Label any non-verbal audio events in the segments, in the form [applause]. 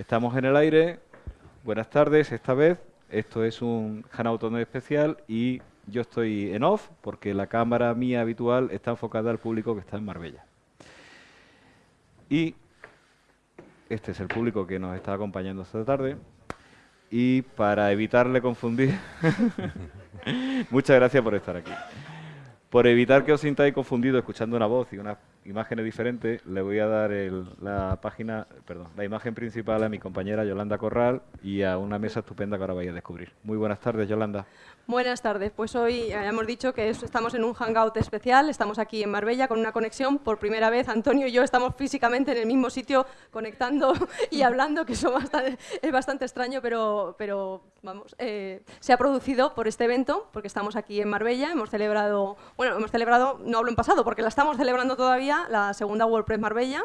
Estamos en el aire. Buenas tardes, esta vez. Esto es un Hangout especial y yo estoy en off porque la cámara mía habitual está enfocada al público que está en Marbella. Y este es el público que nos está acompañando esta tarde. Y para evitarle confundir, [laughs] muchas gracias por estar aquí. Por evitar que os sintáis confundidos escuchando una voz y unas imágenes diferentes, le voy a dar la página, perdón, la imagen principal a mi compañera Yolanda Corral y a una mesa estupenda que ahora vais a descubrir. Muy buenas tardes, Yolanda. Buenas tardes. Pues hoy ya hemos dicho que estamos en un hangout especial. Estamos aquí en Marbella con una conexión. Por primera vez, Antonio y yo estamos físicamente en el mismo sitio conectando [laughs] y hablando, que eso es bastante extraño, pero, pero vamos, eh, se ha producido por este evento, porque estamos aquí en Marbella. Hemos celebrado, bueno, hemos celebrado, no hablo en pasado, porque la estamos celebrando todavía, la segunda WordPress Marbella.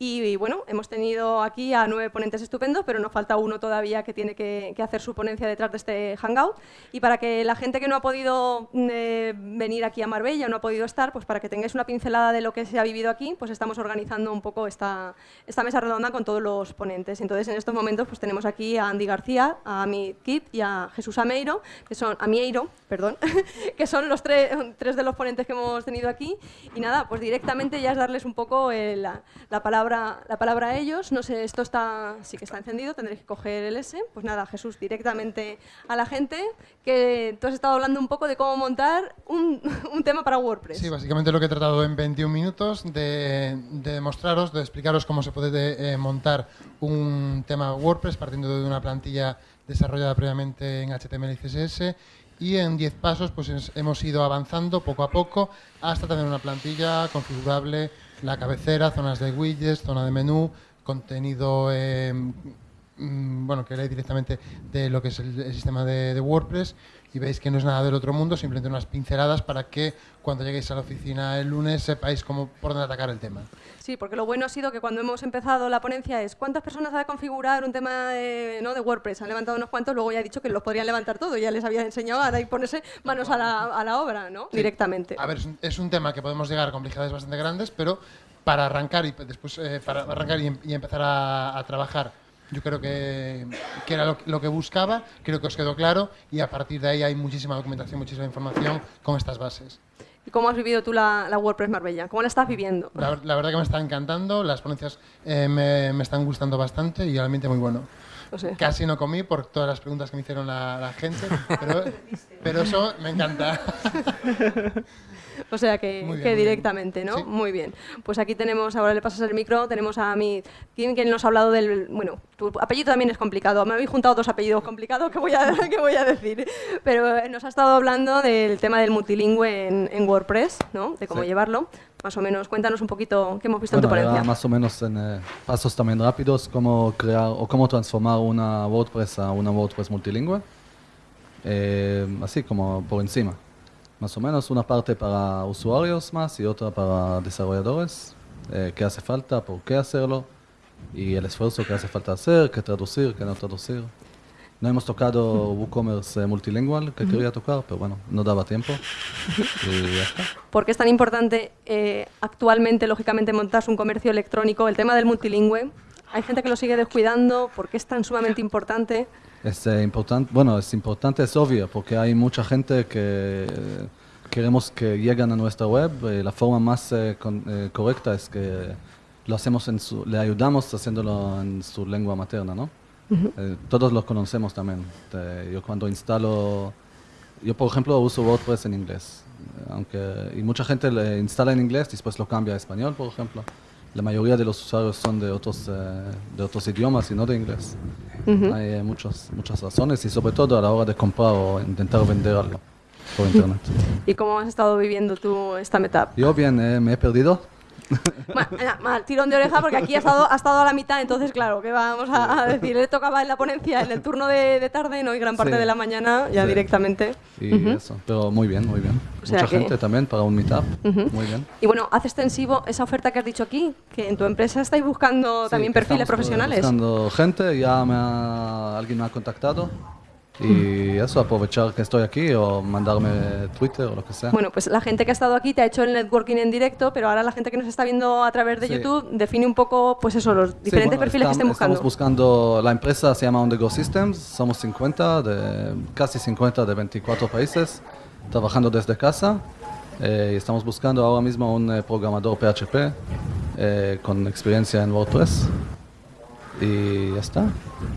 Y, bueno, hemos tenido aquí a nueve ponentes estupendos, pero nos falta uno todavía que tiene que, hacer su ponencia detrás de este Hangout. Y para que la gente que no ha podido eh, venir aquí a Marbella, no ha podido estar, pues para que tengáis una pincelada de lo que se ha vivido aquí, pues estamos organizando un poco esta, esta mesa redonda con todos los ponentes. Entonces, en estos momentos pues tenemos aquí a Andy García, a mi Kip y a Jesús Ameiro, que son, a Mieiro, perdón, [laughs] que son los tres, tres de los ponentes que hemos tenido aquí. Y nada, pues directamente ya es darles un poco la, la palabra la palabra a ellos. No sé, esto está, sí que está encendido, tendréis que coger el S. Pues nada, Jesús, directamente a la gente, que tú has estado hablando un poco de cómo montar un, [laughs] un tema para WordPress. Sí, básicamente lo que he tratado en 21 minutos de, de mostraros, de explicaros cómo se puede eh, montar un tema WordPress partiendo de una plantilla desarrollada previamente en HTML y CSS y en 10 pasos pues hemos ido avanzando poco a poco hasta tener una plantilla configurable la cabecera, zonas de widgets, zona de menú, contenido eh, mm, bueno, que lee directamente de lo que es el, sistema de, WordPress y veis que no es nada del otro mundo, simplemente unas pinceladas para que cuando lleguéis a la oficina el lunes sepáis cómo por dónde atacar el tema. Sí, porque lo bueno ha sido que cuando hemos empezado la ponencia es cuántas personas ha de configurar un tema de, ¿no? de WordPress. Han levantado unos cuantos, luego ya he dicho que los podrían levantar todo, ya les había enseñado a ponerse manos a la, a la obra, ¿no? Directamente. A ver, es un, tema que podemos llegar a complejidades bastante grandes, pero para arrancar y después eh, para arrancar y, em, empezar a, trabajar yo creo que, que era lo, lo, que buscaba, creo que os quedó claro y a partir de ahí hay muchísima documentación, muchísima información con estas bases. ¿Y cómo has vivido tú la, WordPress Marbella? ¿Cómo la estás viviendo? La, verdad que me está encantando, las ponencias eh, me, están gustando bastante y realmente muy bueno. Casi no comí por todas las preguntas que me hicieron la, gente, pero, [laughs] pero eso me encanta. [laughs] [laughs] O sea que, directamente, ¿no? Muy bien. Pues aquí tenemos, ahora le pasas el micro, tenemos a mi Kim, que nos ha hablado del... Bueno, tu apellido también es complicado. Me habéis juntado dos apellidos complicados que voy a, [laughs] que voy a decir. Pero nos ha estado hablando del tema del multilingüe en, WordPress, ¿no? De cómo llevarlo. Más o menos, cuéntanos un poquito qué hemos visto en tu ponencia. Más o menos en eh, pasos también rápidos, cómo crear o cómo transformar una WordPress a una WordPress multilingüe. Eh, así como por encima más o menos una parte para usuarios más y otra para desarrolladores, eh, qué hace falta, por qué hacerlo y el esfuerzo que hace falta hacer, qué traducir, qué no traducir. No hemos tocado [laughs] WooCommerce multilingual que quería tocar, pero bueno, no daba tiempo. ¿Por qué es tan importante eh, actualmente, lógicamente, montarse un comercio electrónico? El tema del multilingüe, hay gente que lo sigue descuidando, ¿por qué es tan sumamente importante? Es eh, importante, bueno, es importante, es obvio, porque hay mucha gente que queremos que lleguen a nuestra web. Y la forma más eh, eh, correcta es que lo hacemos en su, le ayudamos haciéndolo en su lengua materna, ¿no? todos lo conocemos también. yo cuando instalo, yo por ejemplo uso WordPress en inglés, aunque y mucha gente le instala en inglés y después lo cambia a español, por ejemplo la mayoría de los usuarios son de otros, eh, de otros idiomas y no de inglés. Hay eh, muchas, muchas razones y sobre todo a la hora de comprar o intentar vender algo por internet. [laughs] ¿Y cómo has estado viviendo tú esta meta? Yo bien, eh, me he perdido Mal, tirón de oreja porque aquí ha estado, ha estado a la mitad, entonces claro, ¿qué vamos a, decir? Le tocaba en la ponencia en el turno de, tarde, no y gran parte de la mañana ya directamente. Y eso, pero muy bien, muy bien. Mucha gente también para un meetup, muy bien. Y bueno, hace extensivo esa oferta que has dicho aquí, que en tu empresa estáis buscando también perfiles profesionales. buscando gente, ya me alguien me ha contactado Y eso, aprovechar que estoy aquí o mandarme Twitter o lo que sea. Bueno, pues la gente que ha estado aquí te ha hecho el networking en directo, pero ahora la gente que nos está viendo a través de Sí. YouTube define un poco, pues eso, los Sí, diferentes bueno, perfiles que estam- estén buscando. Estamos buscando, la empresa se llama On The Go Systems, somos 50, de, casi 50 de 24 países, trabajando desde casa. eh, y estamos buscando ahora mismo un eh, programador PHP eh, con experiencia en WordPress. Y ya está.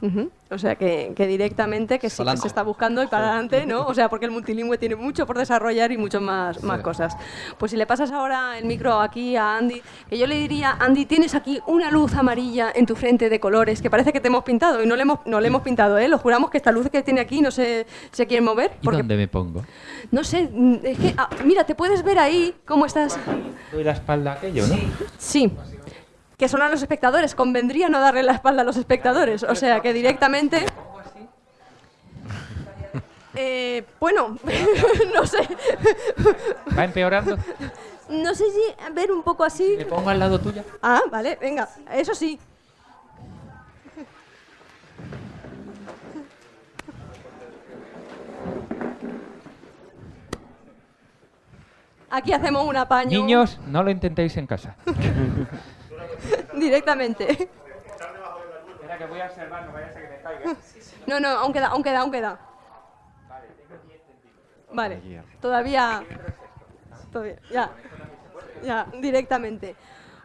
Ujú. O sea, que, que directamente que sí que se está buscando y para adelante, ¿no? O sea, porque el multilingüe tiene mucho por desarrollar y mucho más, más cosas. Pues si le pasas ahora el micro aquí a Andy, que yo le diría, Andy, tienes aquí una luz amarilla en tu frente de colores que parece que te hemos pintado y no le hemos, no le hemos pintado, ¿eh? Lo juramos que esta luz que tiene aquí no se, se quiere mover. ¿Y dónde me pongo? no sé, es que, ah, mira, te puedes ver ahí cómo estás. Doy la espalda a aquello, ¿no? Sí. Que son a los espectadores. Convendría no darle la espalda a los espectadores. O sea, que directamente... Eh, bueno, [laughs] no sé. ¿Va empeorando? No sé si ver un poco así. ¿Me pongo al lado tuya? Ah, vale, venga. Eso sí. Aquí hacemos un apaño Niños, no lo intentéis en casa. [laughs] [laughs] directamente. Espera que voy a observar, no vaya a ser que me caiga. No, no, aún queda, aún queda, aún queda. Vale, todavía, todavía, ya, ya, directamente.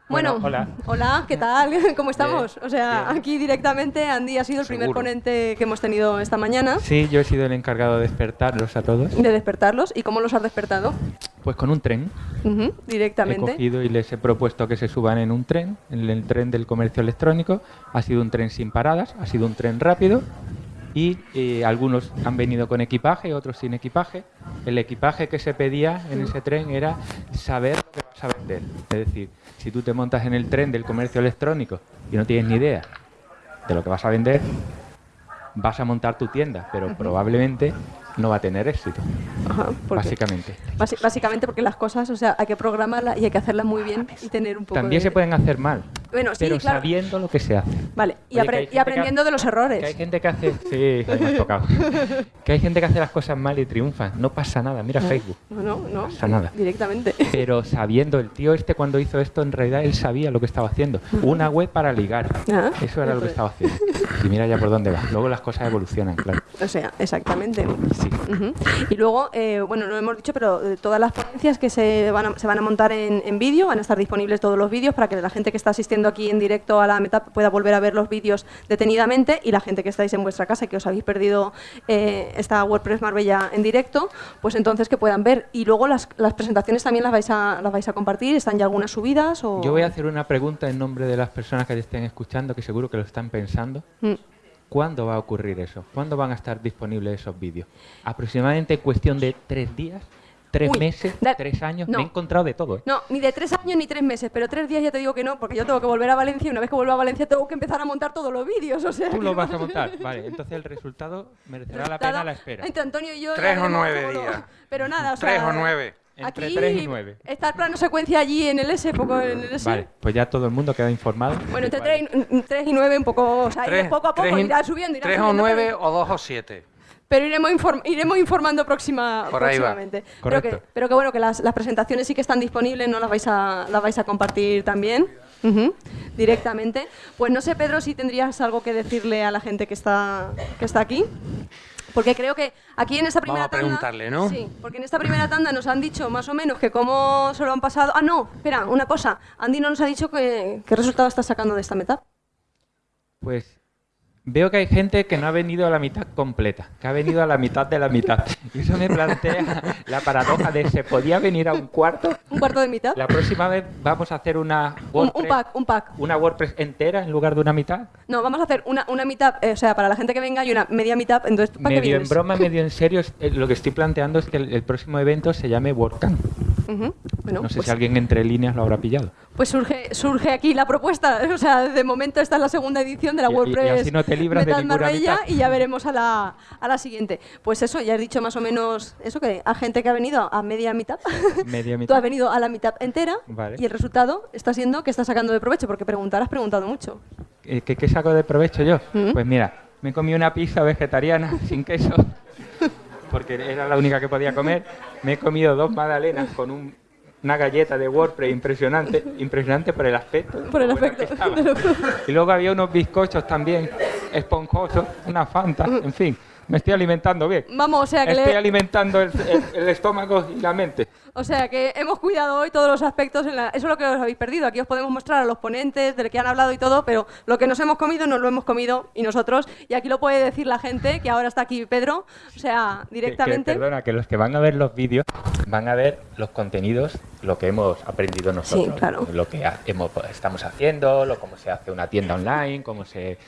Bueno, Bueno, hola. hola, ¿qué tal? [laughs] ¿Cómo estamos? O sea, aquí directamente Andy ha sido el primer ponente que hemos tenido esta mañana Sí, yo he sido el encargado de despertarlos a todos. de despertarlos. ¿Y cómo los has despertado? Pues con un tren. Ujú, He directamente. cogido y les he propuesto que se suban en un tren, en el tren del comercio electrónico. Ha sido un tren sin paradas, ha sido un tren rápido. Y eh, algunos han venido con equipaje, otros sin equipaje. El equipaje que se pedía en ese tren era saber lo que vas a vender. Es decir, si tú te montas en el tren del comercio electrónico y no tienes ni idea de lo que vas a vender, vas a montar tu tienda, pero probablemente no va a tener éxito, Ajá, básicamente. básicamente porque las cosas, o sea, hay que programarlas y hay que hacerlas muy bien y tener un poco También de- se pueden hacer mal, Bueno, sí, pero claro. sabiendo lo que se hace. Vale, y, Oye, apre- y aprendiendo ha- de los errores. Que hay gente que hace. Sí, me has tocado. [laughs] Que hay gente que hace las cosas mal y triunfa. No pasa nada. Mira Facebook. No, no, no. pasa nada. Directamente. Pero sabiendo, el tío este cuando hizo esto, en realidad él sabía lo que estaba haciendo. Una web para ligar. Ah, Eso era lo que estaba haciendo. Y mira ya por dónde va. Luego las cosas evolucionan, claro. O sea, exactamente. Sí. Y luego, eh, bueno, no lo hemos dicho, pero eh, todas las ponencias que se van a, se van a montar en, en vídeo, van a estar disponibles todos los vídeos para que la gente que está asistiendo aquí en directo a la Metap pueda volver a ver los vídeos detenidamente y la gente que estáis en vuestra casa y que os habéis perdido eh, esta WordPress Marbella en directo, pues entonces que puedan ver. Y luego las, las presentaciones también las vais, a, las vais a compartir, ¿están ya algunas subidas? O... Yo voy a hacer una pregunta en nombre de las personas que te estén escuchando, que seguro que lo están pensando. Mm. ¿Cuándo va a ocurrir eso? ¿Cuándo van a estar disponibles esos vídeos? Aproximadamente en cuestión de tres días, tres Uy, meses, da- tres años. no. Me he encontrado de todo. ¿eh? No, ni de tres años ni tres meses, pero tres días ya te digo que no, porque yo tengo que volver a Valencia y una vez que vuelva a Valencia tengo que empezar a montar todos los vídeos. O sea, Tú que lo vas a montar. Vale, entonces el resultado merecerá la pena la espera. Entre Antonio y yo. Tres o nueve lo- días. Pero nada, o sea. Tres o nueve. Entre aquí tres y nueve. Está el plano secuencia allí en el S, poco en el S. Vale, pues ya todo el mundo queda informado. Bueno, entre Vale. tres, y- tres y nueve un poco, o sea, iré Tres, poco a poco, irá subiendo, irá tres o subiendo, nueve pero- o dos o siete. Pero iremos, inform- iremos informando próxima, Por ahí va. próximamente. Pero que, Correcto. pero que bueno, que las, las presentaciones sí que están disponibles, no las vais a, las vais a compartir también ujú, directamente. Pues no sé, Pedro, si tendrías algo que decirle a la gente que está, que está aquí. Porque creo que aquí en esta primera Vamos a tanda... preguntarle, ¿no? Sí, porque en esta primera tanda nos han dicho más o menos que cómo se lo han pasado... Ah, no, espera, una cosa. Andy no nos ha dicho que, qué resultado está sacando de esta meta. Pues veo que hay gente que no ha venido a la mitad completa, que ha venido a la mitad de la mitad. Y eso me plantea la paradoja de se podía venir a un cuarto. Un cuarto de mitad. La próxima vez vamos a hacer una Un, WordPress, un pack, un pack. una WordPress entera en lugar de una mitad. No, vamos a hacer una, una meetup, eh, o sea, para la gente que venga y una media meetup, entonces, ¿para qué Medio en vienes? broma, medio en serio, eh, lo que estoy planteando es que el, el próximo evento se llame WordCamp. Ujú, Bueno, No sé pues, si alguien entre líneas lo habrá pillado. Pues surge, surge aquí la propuesta, [laughs] o sea, de momento esta es la segunda edición de la Y- y- y WordPress así no te libras de Metal Marbella mitad. y ya veremos a la, a la siguiente. Pues eso, ya has dicho más o menos eso, que a gente que ha venido a media mitad, [laughs] Media tú mitad. has venido a la mitad entera Vale. y el resultado está siendo que estás sacando de provecho, porque preguntar has preguntado mucho. ¿Qué, qué saco de provecho yo? Mm. Pues mira, Me comí una pizza vegetariana [laughs] sin queso, porque era la única que podía comer. Me he comido dos magdalenas con un- una galleta de WordPress impresionante, impresionante por el aspecto. Por el aspecto. Y luego había unos bizcochos también esponjosos, una Fanta, en fin. Me estoy alimentando bien. Vamos, o sea que Estoy le- alimentando el, el- el estómago y la mente. O sea que hemos cuidado hoy todos los aspectos. En la... Eso es lo que os habéis perdido. Aquí os podemos mostrar a los ponentes del que han hablado y todo, pero lo que nos hemos comido nos lo hemos comido y nosotros. Y aquí lo puede decir la gente, que ahora está aquí Pedro. O sea, Que- que, directamente. perdona, que los que van a ver los vídeos van a ver los contenidos, lo que hemos aprendido nosotros. Sí, claro. Lo que hemos, estamos haciendo, lo, cómo se hace una tienda online, cómo se...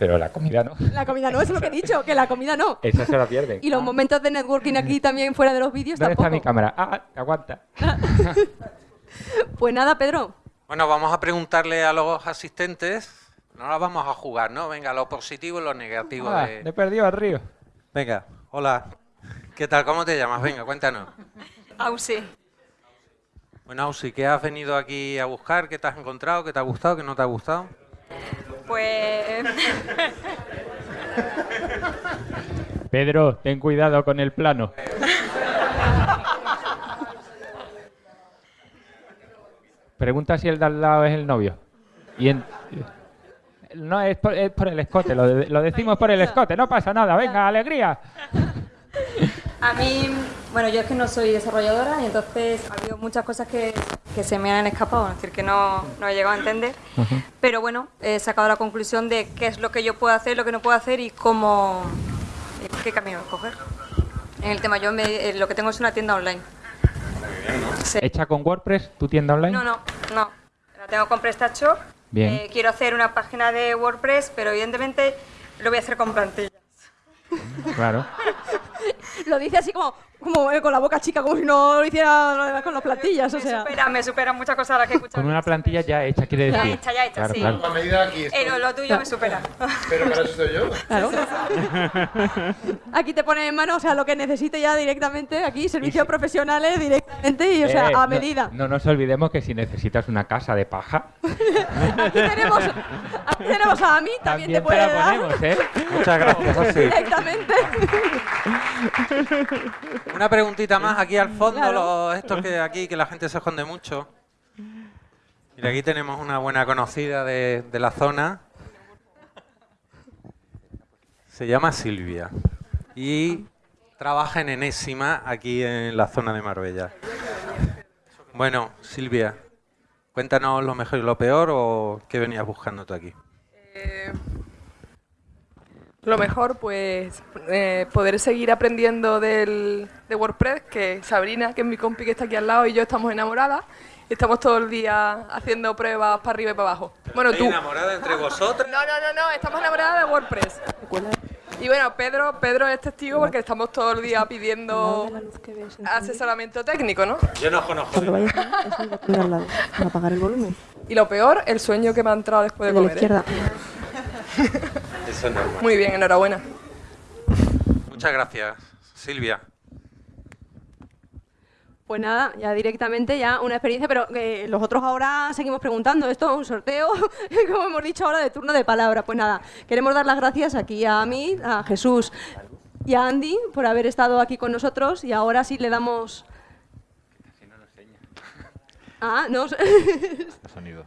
Pero la comida no. La comida no, es lo que he dicho, que la comida no. Esa se la pierden. Y los momentos de networking aquí también fuera de los vídeos ¿Dónde tampoco. está mi cámara? Ah, aguanta. Pues nada, Pedro. Bueno, vamos a preguntarle a los asistentes. No la vamos a jugar, ¿no? Venga, lo positivo y lo negativo. Ah, de- le he perdido al río. Venga, hola. ¿Qué tal? ¿Cómo te llamas? Venga, cuéntanos. Ausi. Bueno, Ausi, ¿qué has venido aquí a buscar? ¿Qué te has encontrado? ¿Qué te ha gustado? ¿Qué no te ha gustado? Pues [laughs] Pedro, ten cuidado con el plano. Pregunta si el de al lado es el novio. Y en- No, es por, es por el escote, lo, de- lo decimos por el escote, no pasa nada, venga, alegría. a mí, bueno, yo es que no soy desarrolladora y entonces ha habido muchas cosas que, que se me han escapado, es decir, que no, no he llegado a entender. Pero bueno, he sacado la conclusión de qué es lo que yo puedo hacer, lo que no puedo hacer y cómo, y qué camino escoger. En el tema, yo me- eh, lo que tengo es una tienda online. Sí. ¿Hecha con WordPress tu tienda online? No, no, no. La tengo con PrestaShop. Bien. Eh, quiero hacer una página de WordPress, pero evidentemente lo voy a hacer con plantillas. Claro. [laughs] Lo dice así como, como eh, con la boca chica, como si no lo hiciera con las plantillas. O me, sea. supera, me supera muchas cosas las que he escuchado. Con una plantilla ya hecha, quiere Ya decir. hecha, ya hecha, Claro, sí. claro. A medida aquí estoy. Eh, lo, lo tuyo me supera. Pero para eso estoy yo. [laughs] Claro. [laughs] Aquí te pone en mano, o sea, lo que necesite ya directamente, aquí, servicios profesionales directamente y, o sea, Eh, a no- medida. No, nos olvidemos que si necesitas una casa de paja, [laughs] Aquí tenemos, aquí tenemos a Ami, también, también te te puede la dar ponemos, ¿eh? Muchas gracias, Ausi. directamente. Una preguntita más aquí al fondo, Claro. los- estos que aquí, que la gente se esconde mucho. Mira, aquí tenemos una buena conocida de, de la zona. Se llama Silvia y trabaja en Enésima aquí en la zona de Marbella. Bueno, Silvia, cuéntanos lo mejor y lo peor o qué venías buscando tú aquí. Eh, lo mejor, pues, eh, poder seguir aprendiendo del, de WordPress, que Sabrina, que es mi compi que está aquí al lado, y yo estamos enamoradas. y Estamos todo el día haciendo pruebas para arriba y para abajo. Bueno, tú. enamorada entre vosotras? No, no, no, no, estamos enamoradas de WordPress. Y bueno, Pedro, Pedro es testigo porque estamos todo el día pidiendo asesoramiento técnico, ¿no? Yo no conozco. Para apagar el volumen. Y lo peor, el sueño que me ha entrado después de de la comer. ¿eh? izquierda. Eso es normal. Muy bien, enhorabuena. Muchas gracias, Silvia. Pues nada, ya directamente, ya una experiencia, pero que los otros ahora seguimos preguntando. Esto es un sorteo, [laughs] como hemos dicho ahora, de turno de palabra. Pues nada, queremos dar las gracias aquí a mí, a Jesús y a Andy por haber estado aquí con nosotros y ahora sí le damos... Ah, no. [laughs] Sonido.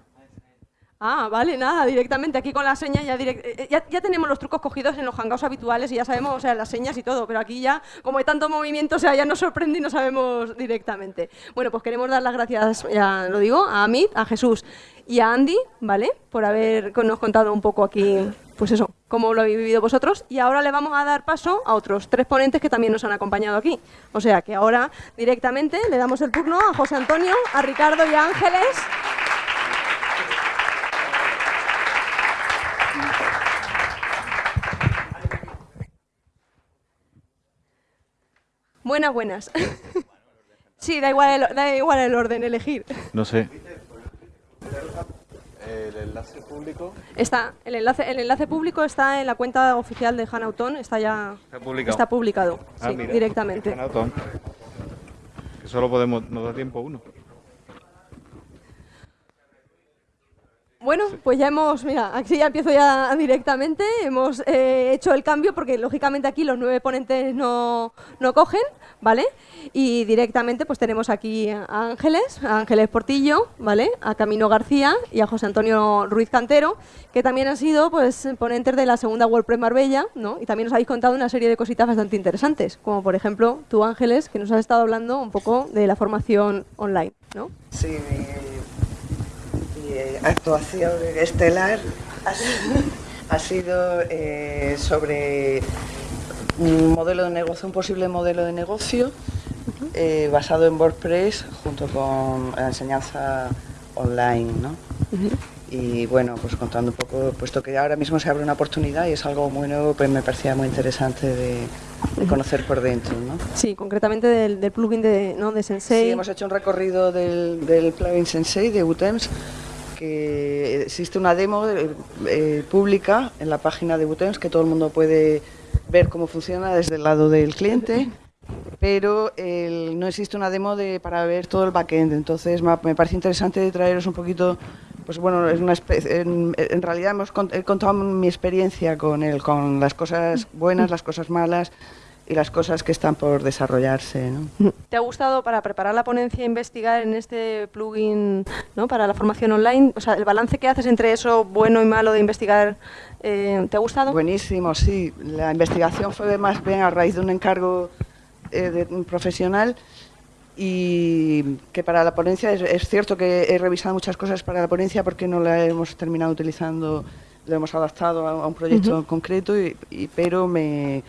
Ah, vale, nada, directamente aquí con las señas ya, direct- eh, ya ya tenemos los trucos cogidos en los hangouts habituales y ya sabemos, o sea, las señas y todo, pero aquí ya, como hay tanto movimiento, o sea, ya nos sorprende y no sabemos directamente. Bueno, pues queremos dar las gracias, ya lo digo, a Amit, a Jesús y a Andy, ¿vale? Por habernos contado un poco aquí, pues eso, cómo lo habéis vivido vosotros. Y ahora le vamos a dar paso a otros tres ponentes que también nos han acompañado aquí. O sea, que ahora directamente le damos el turno a José Antonio, a Ricardo y a Ángeles. Buenas, buenas. [laughs] Sí, da igual, el, da igual el orden, elegir. No sé. El enlace público Está, el enlace, el enlace público está en la cuenta oficial de Hanauton, está ya está publicado. está publicado, Ah, sí, mira. directamente. Hanauton. Que solo podemos, nos da tiempo uno. Bueno, pues ya hemos, mira, aquí ya empiezo ya directamente, hemos eh, hecho el cambio porque lógicamente aquí los nueve ponentes no, no cogen, ¿vale? Y directamente pues tenemos aquí a Ángeles, a Ángeles Portillo, ¿vale? A Camino García y a José Antonio Ruiz Cantero, que también han sido pues ponentes de la segunda WordPress Marbella, ¿no? Y también nos habéis contado una serie de cositas bastante interesantes, como por ejemplo tú Ángeles, que nos has estado hablando un poco de la formación online, ¿no? Sí, eh, actuación estelar ha, sido- ha sido eh, sobre un modelo de negocio, un posible modelo de negocio eh, basado en WordPress junto con la enseñanza online, ¿no? Y bueno, pues contando un poco, puesto que ahora mismo se abre una oportunidad y es algo muy nuevo, pues me parecía muy interesante de, de conocer por dentro, ¿no? Sí, concretamente del, del plugin de, ¿no? de Sensei. Sí, hemos hecho un recorrido del, del plugin Sensei de Utems, que existe una demo eh, eh, pública en la página de Utems que todo el mundo puede ver cómo funciona desde el lado del cliente, pero el- no existe una demo de, para ver todo el backend. Entonces me, parece interesante traeros un poquito, pues bueno, es una especie, en, realidad hemos he contado mi experiencia con él, con las cosas buenas, las cosas malas y las cosas que están por desarrollarse. ¿no? ¿Te ha gustado para preparar la ponencia investigar en este plugin ¿no? para la formación online? O sea, el balance que haces entre eso bueno y malo de investigar, eh, ¿te ha gustado? Buenísimo, sí. La investigación fue más bien a raíz de un encargo eh, de un profesional y que para la ponencia es, es cierto que he revisado muchas cosas para la ponencia porque no la hemos terminado utilizando, lo hemos adaptado a, a un proyecto Ujú. concreto, y, y- pero me,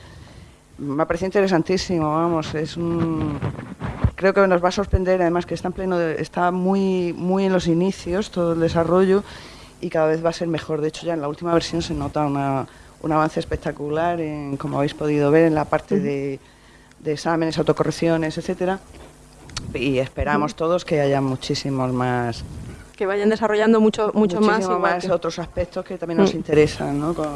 me ha parecido interesantísimo, vamos, es un... Creo que nos va a sorprender, además que está en pleno, de- está muy, muy en los inicios todo el desarrollo y cada vez va a ser mejor. De hecho, ya en la última versión se nota una- un avance espectacular, en, como habéis podido ver, en la parte de, de exámenes, autocorrecciones, etcétera. Y esperamos todos que haya muchísimos más, Que vayan desarrollando mucho, mucho más. muchísimo más que- otros aspectos que también nos Mm. interesan, ¿no? Con,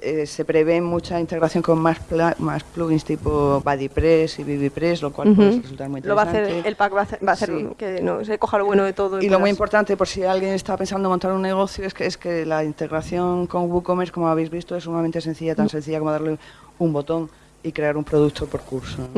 eh, se prevé mucha integración con más, pla- más plugins tipo BuddyPress y BBPress, lo cual Ujú. puede resultar muy Lo va a interesante. hacer, el pack va a hacer, va a hacer Sí. que no, se coja lo bueno de todo. Y lo muy importante, por si alguien está pensando en montar un negocio, es que, es que la integración con WooCommerce, como habéis visto, es sumamente sencilla, tan sencilla como darle un botón y crear un producto por curso.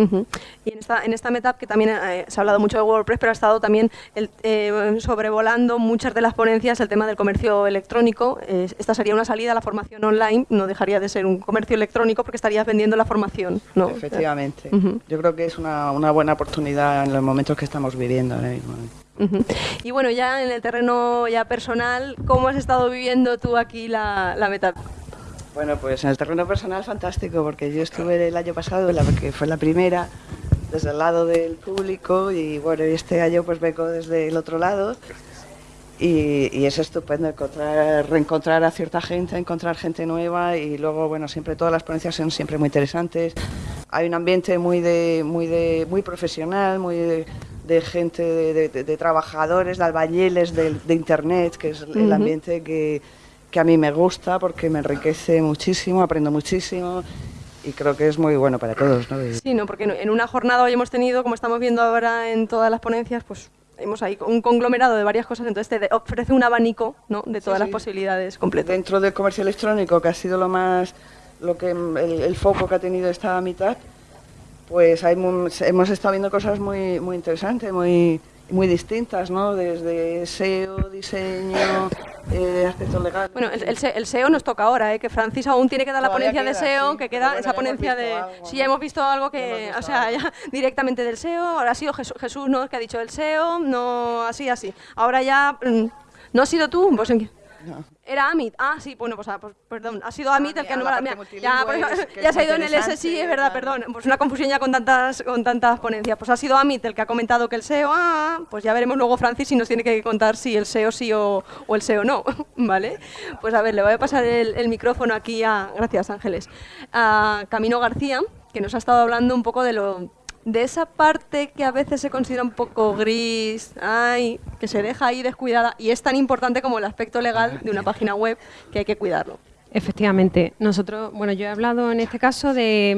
Y en esta, en esta meetup, que también eh, se ha hablado mucho de WordPress, pero ha estado también el, eh, sobrevolando muchas de las ponencias el tema del comercio electrónico. Eh, esta sería una salida a la formación online, no dejaría de ser un comercio electrónico porque estarías vendiendo la formación. ¿no? Efectivamente. Yo creo que es una, una buena oportunidad en los momentos que estamos viviendo ahora mismo. Ujú. Y bueno, ya en el terreno ya personal, ¿cómo has estado viviendo tú aquí la, la meetup? Bueno, pues en el terreno personal fantástico, porque yo estuve el año pasado, la que fue la primera, desde el lado del público y bueno, este año pues vengo desde el otro lado y, y es estupendo encontrar, reencontrar a cierta gente, encontrar gente nueva y luego bueno, siempre todas las ponencias son siempre muy interesantes. Hay un ambiente muy de, muy de, muy profesional, muy de, de gente, de, trabajadores, de albañiles de, internet, que es el ambiente que, que a mí me gusta porque me enriquece muchísimo, aprendo muchísimo y creo que es muy bueno para todos. ¿no? Sí, no, porque en- una jornada hoy hemos tenido, como estamos viendo ahora en todas las ponencias, pues hemos ahí un conglomerado de varias cosas, entonces te ofrece un abanico ¿no? de todas las posibilidades completas. Dentro del comercio electrónico, que ha sido lo más, lo que el, el foco que ha tenido esta mitad, pues hay hemos estado viendo cosas muy, muy interesantes, muy, muy distintas, ¿no? Desde SEO, diseño, eh, aspectos legales. Bueno, el, el se- el SEO nos toca ahora, ¿eh? que Francis aún tiene que dar la Todavía ponencia de SEO, sí, que queda bueno, esa ponencia de... algo, sí, ya hemos visto algo que, o sea, ya [laughs] directamente del SEO, ahora ha sido Jesús, Jesús ¿no? que ha dicho el SEO, no, así, así. Ahora ya, mm, ¿no has sido tú? Pues, ¿en qué? [laughs] Era Amit. Ah, sí, bueno, pues, ah, pues, perdón. Ha sido Amit el que no mira, Ya, pues, es- ya se ha ido en el interesante, SSI, es verdad, perdón. Pues una confusión ya con tantas, con tantas ponencias. Pues ha sido Amit el que ha comentado que el SEO, ah, pues ya veremos luego Francis si nos tiene que contar si el SEO sí o, o el SEO no, [laughs] ¿vale? Pues a ver, le voy a pasar el, el micrófono aquí a, gracias Ángeles, a Camino García, que nos ha estado hablando un poco de lo de esa parte que a veces se considera un poco gris, ay, que se deja ahí descuidada y es tan importante como el aspecto legal de una página web que hay que cuidarlo. Efectivamente, nosotros, bueno, yo he hablado en este caso de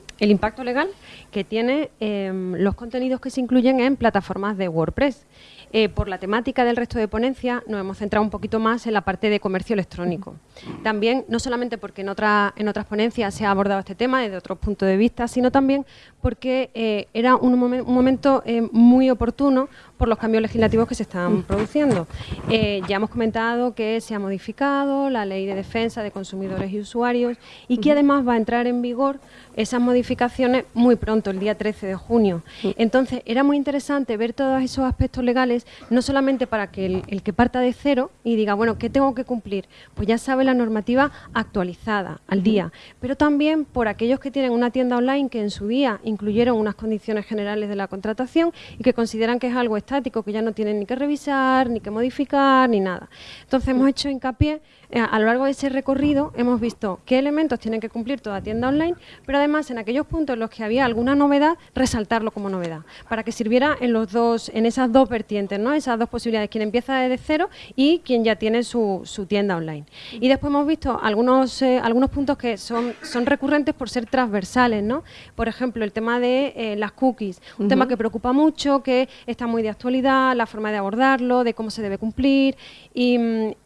mm, el impacto legal que tiene em, los contenidos que se incluyen en plataformas de WordPress. Eh, por la temática del resto de ponencias nos hemos centrado un poquito más en la parte de comercio electrónico. También, no solamente porque en, otra, en otras ponencias se ha abordado este tema desde otros puntos de vista, sino también porque eh, era un, momento eh, muy oportuno por los cambios legislativos que se están produciendo. ya hemos comentado que se ha modificado la ley de defensa de consumidores y usuarios y que además va a entrar en vigor esas modificaciones muy pronto, el día 13 de junio. Entonces, era muy interesante ver todos esos aspectos legales, no solamente para que el, que parta de cero y diga, bueno, ¿qué tengo que cumplir? Pues ya sabe la normativa actualizada, al día, pero también por aquellos que tienen una tienda online que en su día incluyeron unas condiciones generales de la contratación y que consideran que es algo estático, que ya no tienen ni que revisar, ni que modificar, ni nada. Entonces, hemos hecho hincapié a lo largo de ese recorrido hemos visto qué elementos tienen que cumplir toda tienda online, pero además en aquellos puntos en los que había alguna novedad, resaltarlo como novedad, para que sirviera en los dos, en esas dos vertientes, ¿no? esas dos posibilidades, quien empieza desde cero y quien ya tiene su, tienda online. Y después hemos visto algunos, eh, algunos puntos que son, son recurrentes por ser transversales, ¿no? Por ejemplo, el tema de eh, las cookies, un tema que preocupa mucho, que está muy de actualidad, la forma de abordarlo, de cómo se debe cumplir y,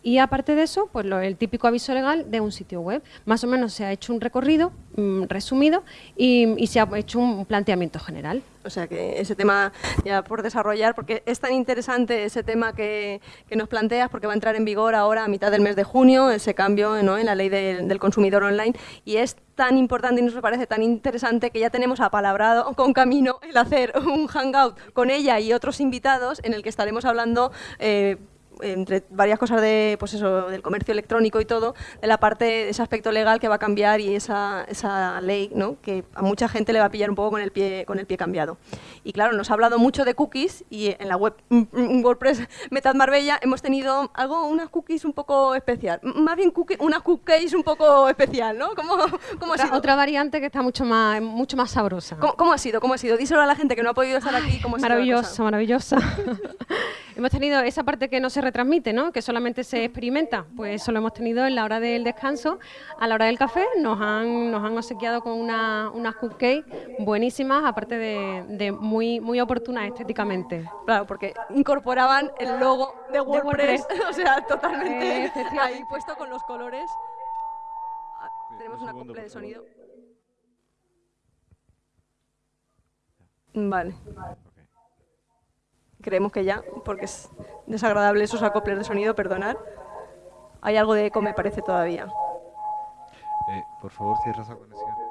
y aparte de eso, pues el típico aviso legal de un sitio web. Más o menos se ha hecho un recorrido mm, resumido y, se ha hecho un planteamiento general. O sea que ese tema ya por desarrollar, porque es tan interesante ese tema que, nos planteas, porque va a entrar en vigor ahora a mitad del mes de junio, ese cambio en la ley del consumidor online, y es tan importante y nos parece tan interesante que ya tenemos apalabrado con camino el hacer un hangout con ella y otros invitados en el que estaremos hablando eh, entre varias cosas de, pues eso, del comercio electrónico y todo, de la parte, de ese aspecto legal que va a cambiar y esa, esa ley, ¿no? que a mucha gente le va a pillar un poco con el pie, con el pie cambiado. Y claro, nos ha hablado mucho de cookies y en la web mm, mm, WordPress [laughs] Metad Marbella hemos tenido algo, unas cookies un poco especial, más bien cookie, una cookies un poco especial, ¿no? ¿Cómo, cómo otra, ha sido? otra variante que está mucho más, mucho más sabrosa. ¿Cómo, ha sido? ¿Cómo ha sido? Díselo a la gente que no ha podido estar aquí. ¿cómo maravillosa, maravillosa. [laughs] hemos tenido esa parte que no se retransmite, ¿no? que solamente se experimenta, pues eso lo hemos tenido en la hora del descanso, a la hora del café, nos han, nos han obsequiado con una, unas cupcakes buenísimas, aparte de, muy, muy oportunas estéticamente. Claro, porque incorporaban el logo de WordPress, [laughs] o sea, totalmente ahí puesto con los colores. Ah, tenemos una cumple de sonido. Vale. Creemos que ya, porque es desagradable esos acoples de sonido, perdonar. Hay algo de eco, me parece, todavía. Eh, por favor, cierra esa conexión.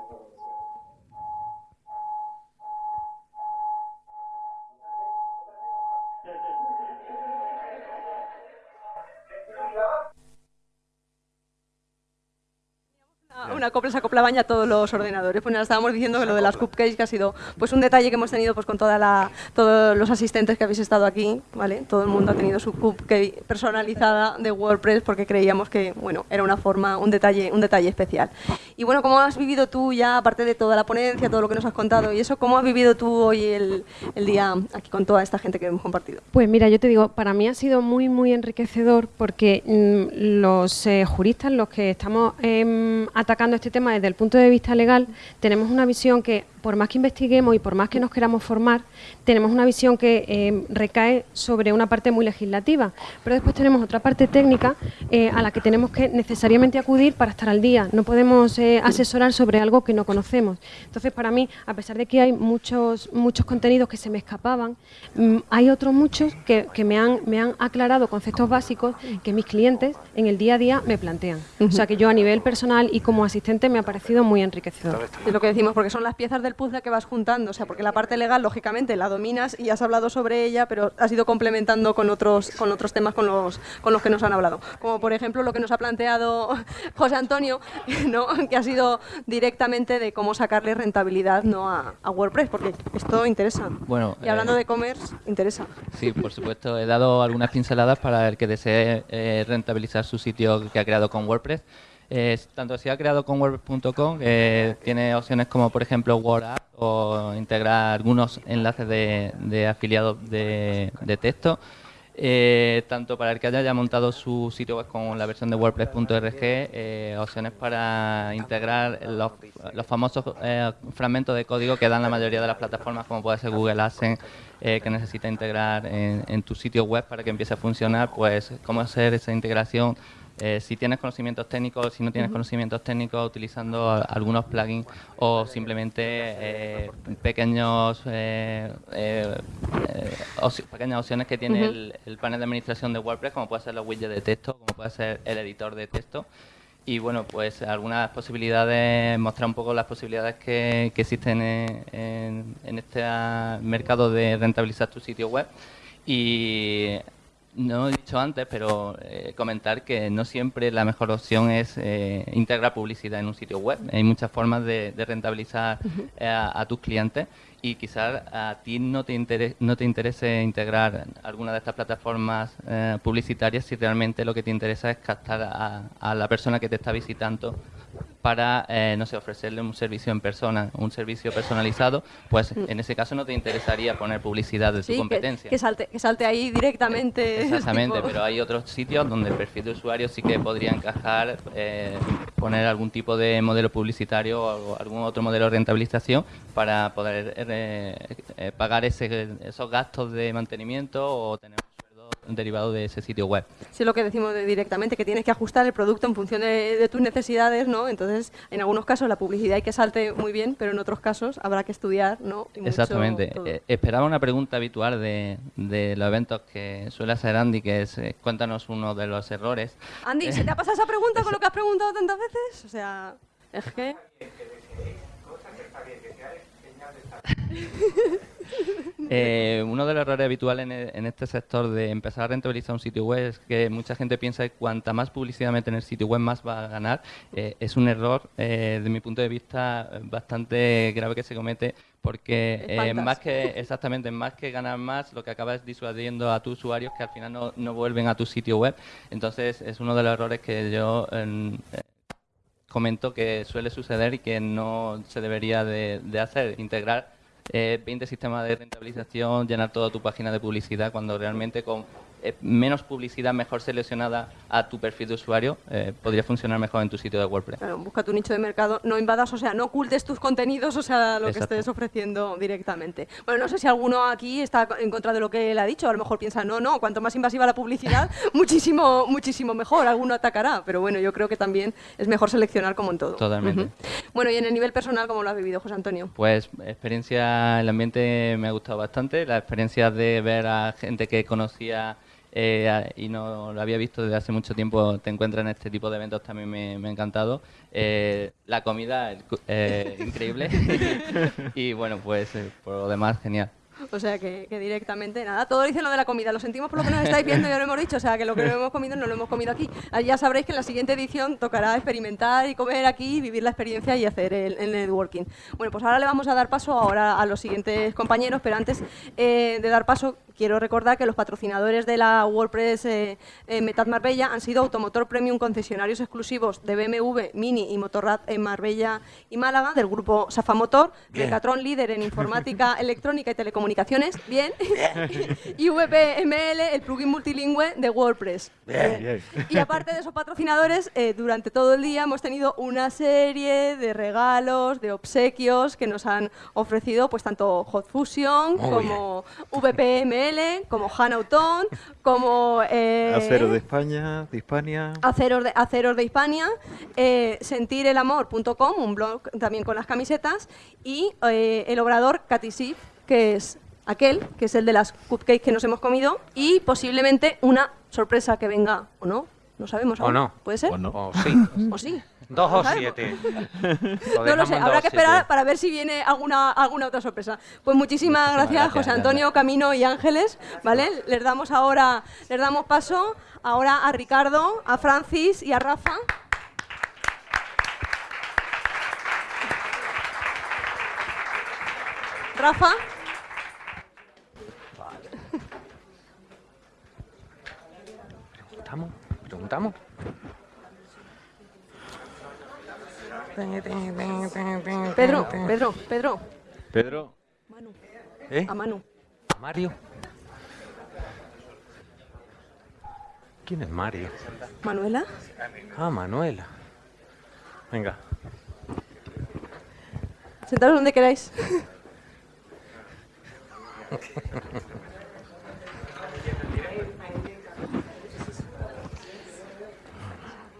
Una copla se acoplaban ya todos los ordenadores. Pues nada, estábamos diciendo que lo de las cupcakes que ha sido pues un detalle que hemos tenido pues con toda la, todos los asistentes que habéis estado aquí, ¿vale? Todo el mundo ha tenido su cupcake personalizada de WordPress porque creíamos que, bueno, era una forma, un detalle, un detalle especial. Y bueno, ¿cómo has vivido tú ya, aparte de toda la ponencia, todo lo que nos has contado y eso, cómo has vivido tú hoy el, el día aquí con toda esta gente que hemos compartido? Pues mira, yo te digo, para mí ha sido muy, muy enriquecedor porque mm, los eh, juristas, los que estamos em, atacando este tema desde el punto de vista legal, tenemos una visión que, por más que investiguemos y por más que nos queramos formar, tenemos una visión que eh, recae sobre una parte muy legislativa. Pero después tenemos otra parte técnica eh, a la que tenemos que necesariamente acudir para estar al día. No podemos eh, asesorar sobre algo que no conocemos. Entonces, para mí, a pesar de que hay muchos, muchos contenidos que se me escapaban, mm, hay otros muchos que, me, han, me han aclarado conceptos básicos que mis clientes en el día a día me plantean. O sea, que yo a nivel personal y como asistente me ha parecido muy enriquecedor. Es lo que decimos, porque son las piezas del puzzle que vas juntando, o sea, porque la parte legal, lógicamente, la dominas y has hablado sobre ella, pero has ido complementando con otros, con otros temas con los, con los que nos han hablado. Como, por ejemplo, lo que nos ha planteado [laughs] José Antonio, [laughs] ¿no? que ha sido directamente de cómo sacarle rentabilidad ¿no? a, WordPress, porque esto interesa. Bueno, y hablando eh, de e-commerce, interesa. Sí, por supuesto, he dado algunas pinceladas para el que desee eh, rentabilizar su sitio que ha creado con WordPress tanto si ha creado con WordPress.com, eh, tiene opciones como por ejemplo WordApp o integrar algunos enlaces de, afiliados de, texto. Eh, tanto para el que haya ya montado su sitio web con la versión de WordPress.org, eh, opciones para integrar los, famosos eh, fragmentos de código que dan la mayoría de las plataformas, como puede ser Google AdSense, eh, que necesita integrar en, en tu sitio web para que empiece a funcionar, pues cómo hacer esa integración eh, si tienes conocimientos técnicos, si no tienes conocimientos técnicos, utilizando a- algunos plugins o simplemente eh, pequeños eh, pequeñas opciones que tiene el, el panel de administración de WordPress, como puede ser los widgets de texto, como puede ser el editor de texto. Y bueno, pues algunas posibilidades, mostrar un poco las posibilidades que, que existen en, en- en este mercado de rentabilizar tu sitio web. Y no he dicho antes, pero eh, comentar que no siempre la mejor opción es eh, integrar publicidad en un sitio web. Hay muchas formas de, de rentabilizar eh, a, a tus clientes y quizás a ti no te, interese, no te interese integrar alguna de estas plataformas eh, publicitarias si realmente lo que te interesa es captar a, a la persona que te está visitando para, eh, no sé, ofrecerle un servicio en persona, un servicio personalizado, pues Mm. en ese caso no te interesaría poner publicidad de Sí, tu que, competencia. que salte, que salte ahí directamente. [laughs] Exactamente, tipo- pero hay otros sitios donde el perfil de usuario sí que podría encajar, eh, poner algún tipo de modelo publicitario o algún otro modelo de rentabilización para poder eh, eh, pagar ese- esos gastos de mantenimiento o tener derivado de ese sitio web. Sí, lo que decimos de- directamente, que tienes que ajustar el producto en función de, de tus necesidades, ¿no? Entonces, en algunos casos la publicidad hay que salte muy bien, pero en otros casos habrá que estudiar, ¿no? Y Exactamente. Eh, esperaba una pregunta habitual de, de los eventos que suele hacer Andy, que es eh, cuéntanos uno de los errores. Andy, ¿se te ha pasado esa pregunta con lo que has preguntado tantas veces? O sea, es que... [laughs] Eh, uno de los errores habituales en, e- en este sector de empezar a rentabilizar un sitio web es que mucha gente piensa que cuanta más publicidad mete en el sitio web, más va a ganar. Eh, es un error, eh, de mi punto de vista, bastante grave que se comete porque eh, más que exactamente más que ganar más, lo que acaba es disuadiendo a tus usuarios que al final no, no vuelven a tu sitio web. Entonces es uno de los errores que yo eh, comento que suele suceder y que no se debería de, de hacer, integrar eh, 20 sistemas de rentabilización, llenar toda tu página de publicidad, cuando realmente con eh, menos publicidad mejor seleccionada a tu perfil de usuario, eh, podría funcionar mejor en tu sitio de WordPress. Claro, busca tu nicho de mercado, no invadas, o sea, no ocultes tus contenidos, o sea, lo que Exacto. estés ofreciendo directamente. Bueno, no sé si alguno aquí está en contra de lo que él ha dicho, a lo mejor piensa, no, no, cuanto más invasiva la publicidad, [laughs] muchísimo, muchísimo mejor, alguno atacará, pero bueno, yo creo que también es mejor seleccionar como en todo. Totalmente. Ujú. Bueno, y en el nivel personal, ¿cómo lo has vivido, José Antonio? Pues experiencia, el ambiente me ha gustado bastante, la experiencia de ver a gente que conocía eh, y no lo había visto desde hace mucho tiempo, te encuentras en este tipo de eventos también me, me ha encantado. Eh, la comida, el eh, increíble. [laughs] y bueno, pues eh, por lo demás, genial. O sea, que, que directamente, nada, todo dicen lo de la comida. Lo sentimos por lo que nos estáis viendo, ya lo hemos dicho. O sea, que lo que no hemos comido no lo hemos comido aquí. Ya sabréis que en la siguiente edición tocará experimentar y comer aquí, vivir la experiencia y hacer el, el networking. Bueno, pues ahora le vamos a dar paso ahora a los siguientes compañeros, pero antes eh, de dar paso, quiero recordar que los patrocinadores de la WordPress eh, eh, Metad Marbella han sido Automotor Premium, concesionarios exclusivos de BMW, Mini y Motorrad en Marbella y Málaga, del grupo Safa Motor, Bien. Decathlon líder en informática [laughs] electrónica y telecomunicaciones, bien, [laughs] y VPML, el plugin multilingüe de WordPress. Y aparte de esos patrocinadores, eh, durante todo el día hemos tenido una serie de regalos, de obsequios que nos han ofrecido pues tanto Hot Fusion Muy como VPML, como Hanauton, como eh, Acero de España, de Hispania. Aceros de, Aceros de Hispania, eh, sentirelamor.com, un blog también con las camisetas, y eh, el obrador Catisif, que es aquel, que es el de las cupcakes que nos hemos comido, y posiblemente una sorpresa que venga, o no, no sabemos O aún. no. ¿Puede ser? O no. O sí. O sí. Dos o siete. [laughs] No lo sé, habrá que esperar para ver si viene alguna, alguna otra sorpresa. Pues muchísimas, gracias, gracias, José. Antonio, Camino y Ángeles, ¿vale? Les damos ahora, les damos paso ahora a Ricardo, a Francis y a Rafa. Rafa, Preguntamos, preguntamos. Pedro, Pedro, Pedro, Pedro, ¿Eh? a Manu. Mario. ¿Quién es Mario? Manuela. Ah, Manuela. Venga. Sentaros donde queráis.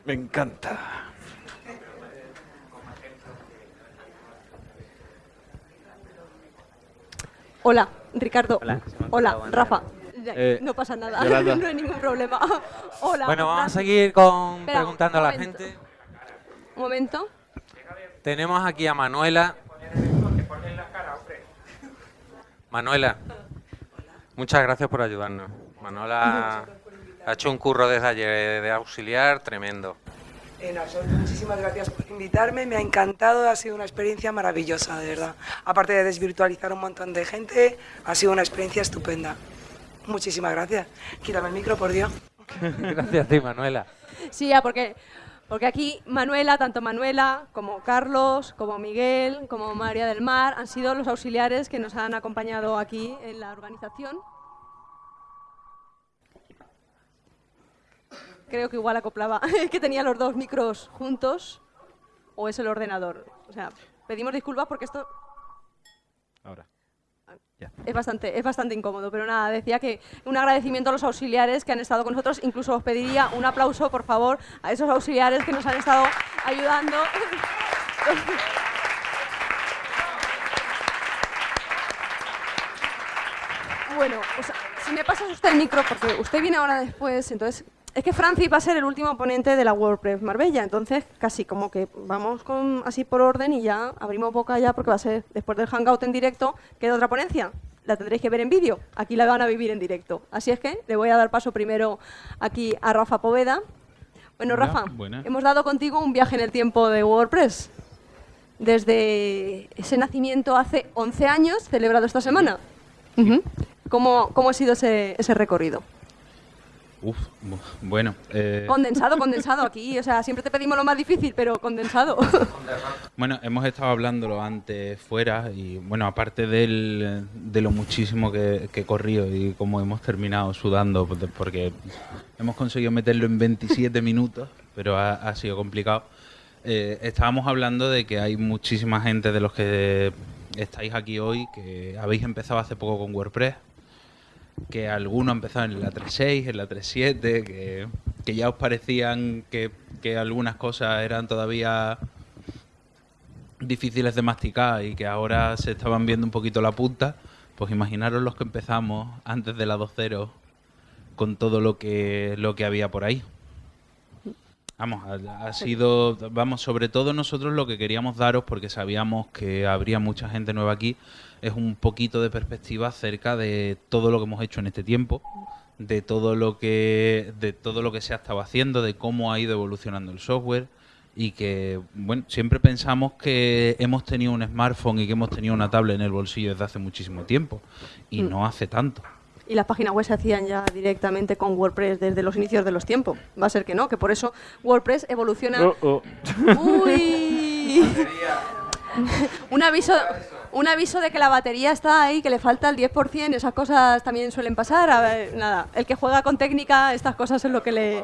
Me encanta. Hola, Ricardo. Hola. Hola, Rafa. Eh, no pasa nada, Yolanda. [laughs] no hay ningún problema. [laughs] Hola. Bueno, vamos a seguir con Espera, preguntando a la gente. Un momento. Tenemos aquí a Manuela. Manuela, muchas gracias por ayudarnos. Manuela [laughs] ha hecho un curro desde ayer de auxiliar tremendo. En absoluto, muchísimas gracias por invitarme, me ha encantado, ha sido una experiencia maravillosa, de verdad. Aparte de desvirtualizar un montón de gente, ha sido una experiencia estupenda. Muchísimas gracias. Quítame el micro, por Dios. [laughs] Gracias a ti, Manuela. Sí, ya, porque, porque aquí Manuela, tanto Manuela como Carlos, como Miguel, como María del Mar, han sido los auxiliares que nos han acompañado aquí en la organización. Creo que igual acoplaba, [laughs] que tenía los dos micros juntos, o es el ordenador. O sea, pedimos disculpas porque esto Ahora. es bastante, es bastante incómodo, pero nada, decía que un agradecimiento a los auxiliares que han estado con nosotros, incluso os pediría un aplauso, por favor, a esos auxiliares que nos han estado ayudando. [laughs] Bueno, o sea, si me pasas usted el micro, porque usted viene ahora después, entonces... Es que Francis va a ser el último ponente de la WordPress Marbella, entonces casi como que vamos con así por orden y ya abrimos boca ya porque va a ser después del Hangout en directo, queda otra ponencia. La tendréis que ver en vídeo, aquí la van a vivir en directo. Así es que le voy a dar paso primero aquí a Rafa Poveda. Bueno, Hola, Rafa, hemos dado contigo un viaje en el tiempo de WordPress. Desde ese nacimiento hace 11 años, celebrado esta semana. ¿Cómo, ¿Cómo ha sido ese, ese recorrido? Uf, bu- bueno. eh, Condensado, condensado aquí. O sea, siempre te pedimos lo más difícil, pero condensado. [laughs] Bueno, hemos estado hablándolo antes fuera y bueno, aparte del, de lo muchísimo que, que he corrido y cómo hemos terminado sudando, porque hemos conseguido meterlo en 27 [laughs] minutos, pero ha, ha sido complicado. eh, estábamos hablando de que hay muchísima gente de los que estáis aquí hoy que habéis empezado hace poco con WordPress, que han empezado en la 3.6, en la 3.7, que, que ya os parecían que, que algunas cosas eran todavía difíciles de masticar y que ahora se estaban viendo un poquito la punta, pues imaginaros los que empezamos antes de la 2.0 con todo lo que, lo que había por ahí. Vamos, ha, ha sido, vamos, sobre todo nosotros lo que queríamos daros, porque sabíamos que habría mucha gente nueva aquí, es un poquito de perspectiva acerca de todo lo que hemos hecho en este tiempo, de todo lo que, de todo lo que se ha estado haciendo, de cómo ha ido evolucionando el software y que, bueno, siempre pensamos que hemos tenido un smartphone y que hemos tenido una tablet en el bolsillo desde hace muchísimo tiempo y Mm. no hace tanto. y las páginas web se hacían ya directamente con WordPress desde los inicios de los tiempos. Va a ser que no, que por eso WordPress evoluciona. Oh, oh. Uy. [laughs] [laughs] un aviso. Un aviso de que la batería está ahí, que le falta el 10%, esas cosas también suelen pasar. A ver, nada, el que juega con técnica, estas cosas es lo que le,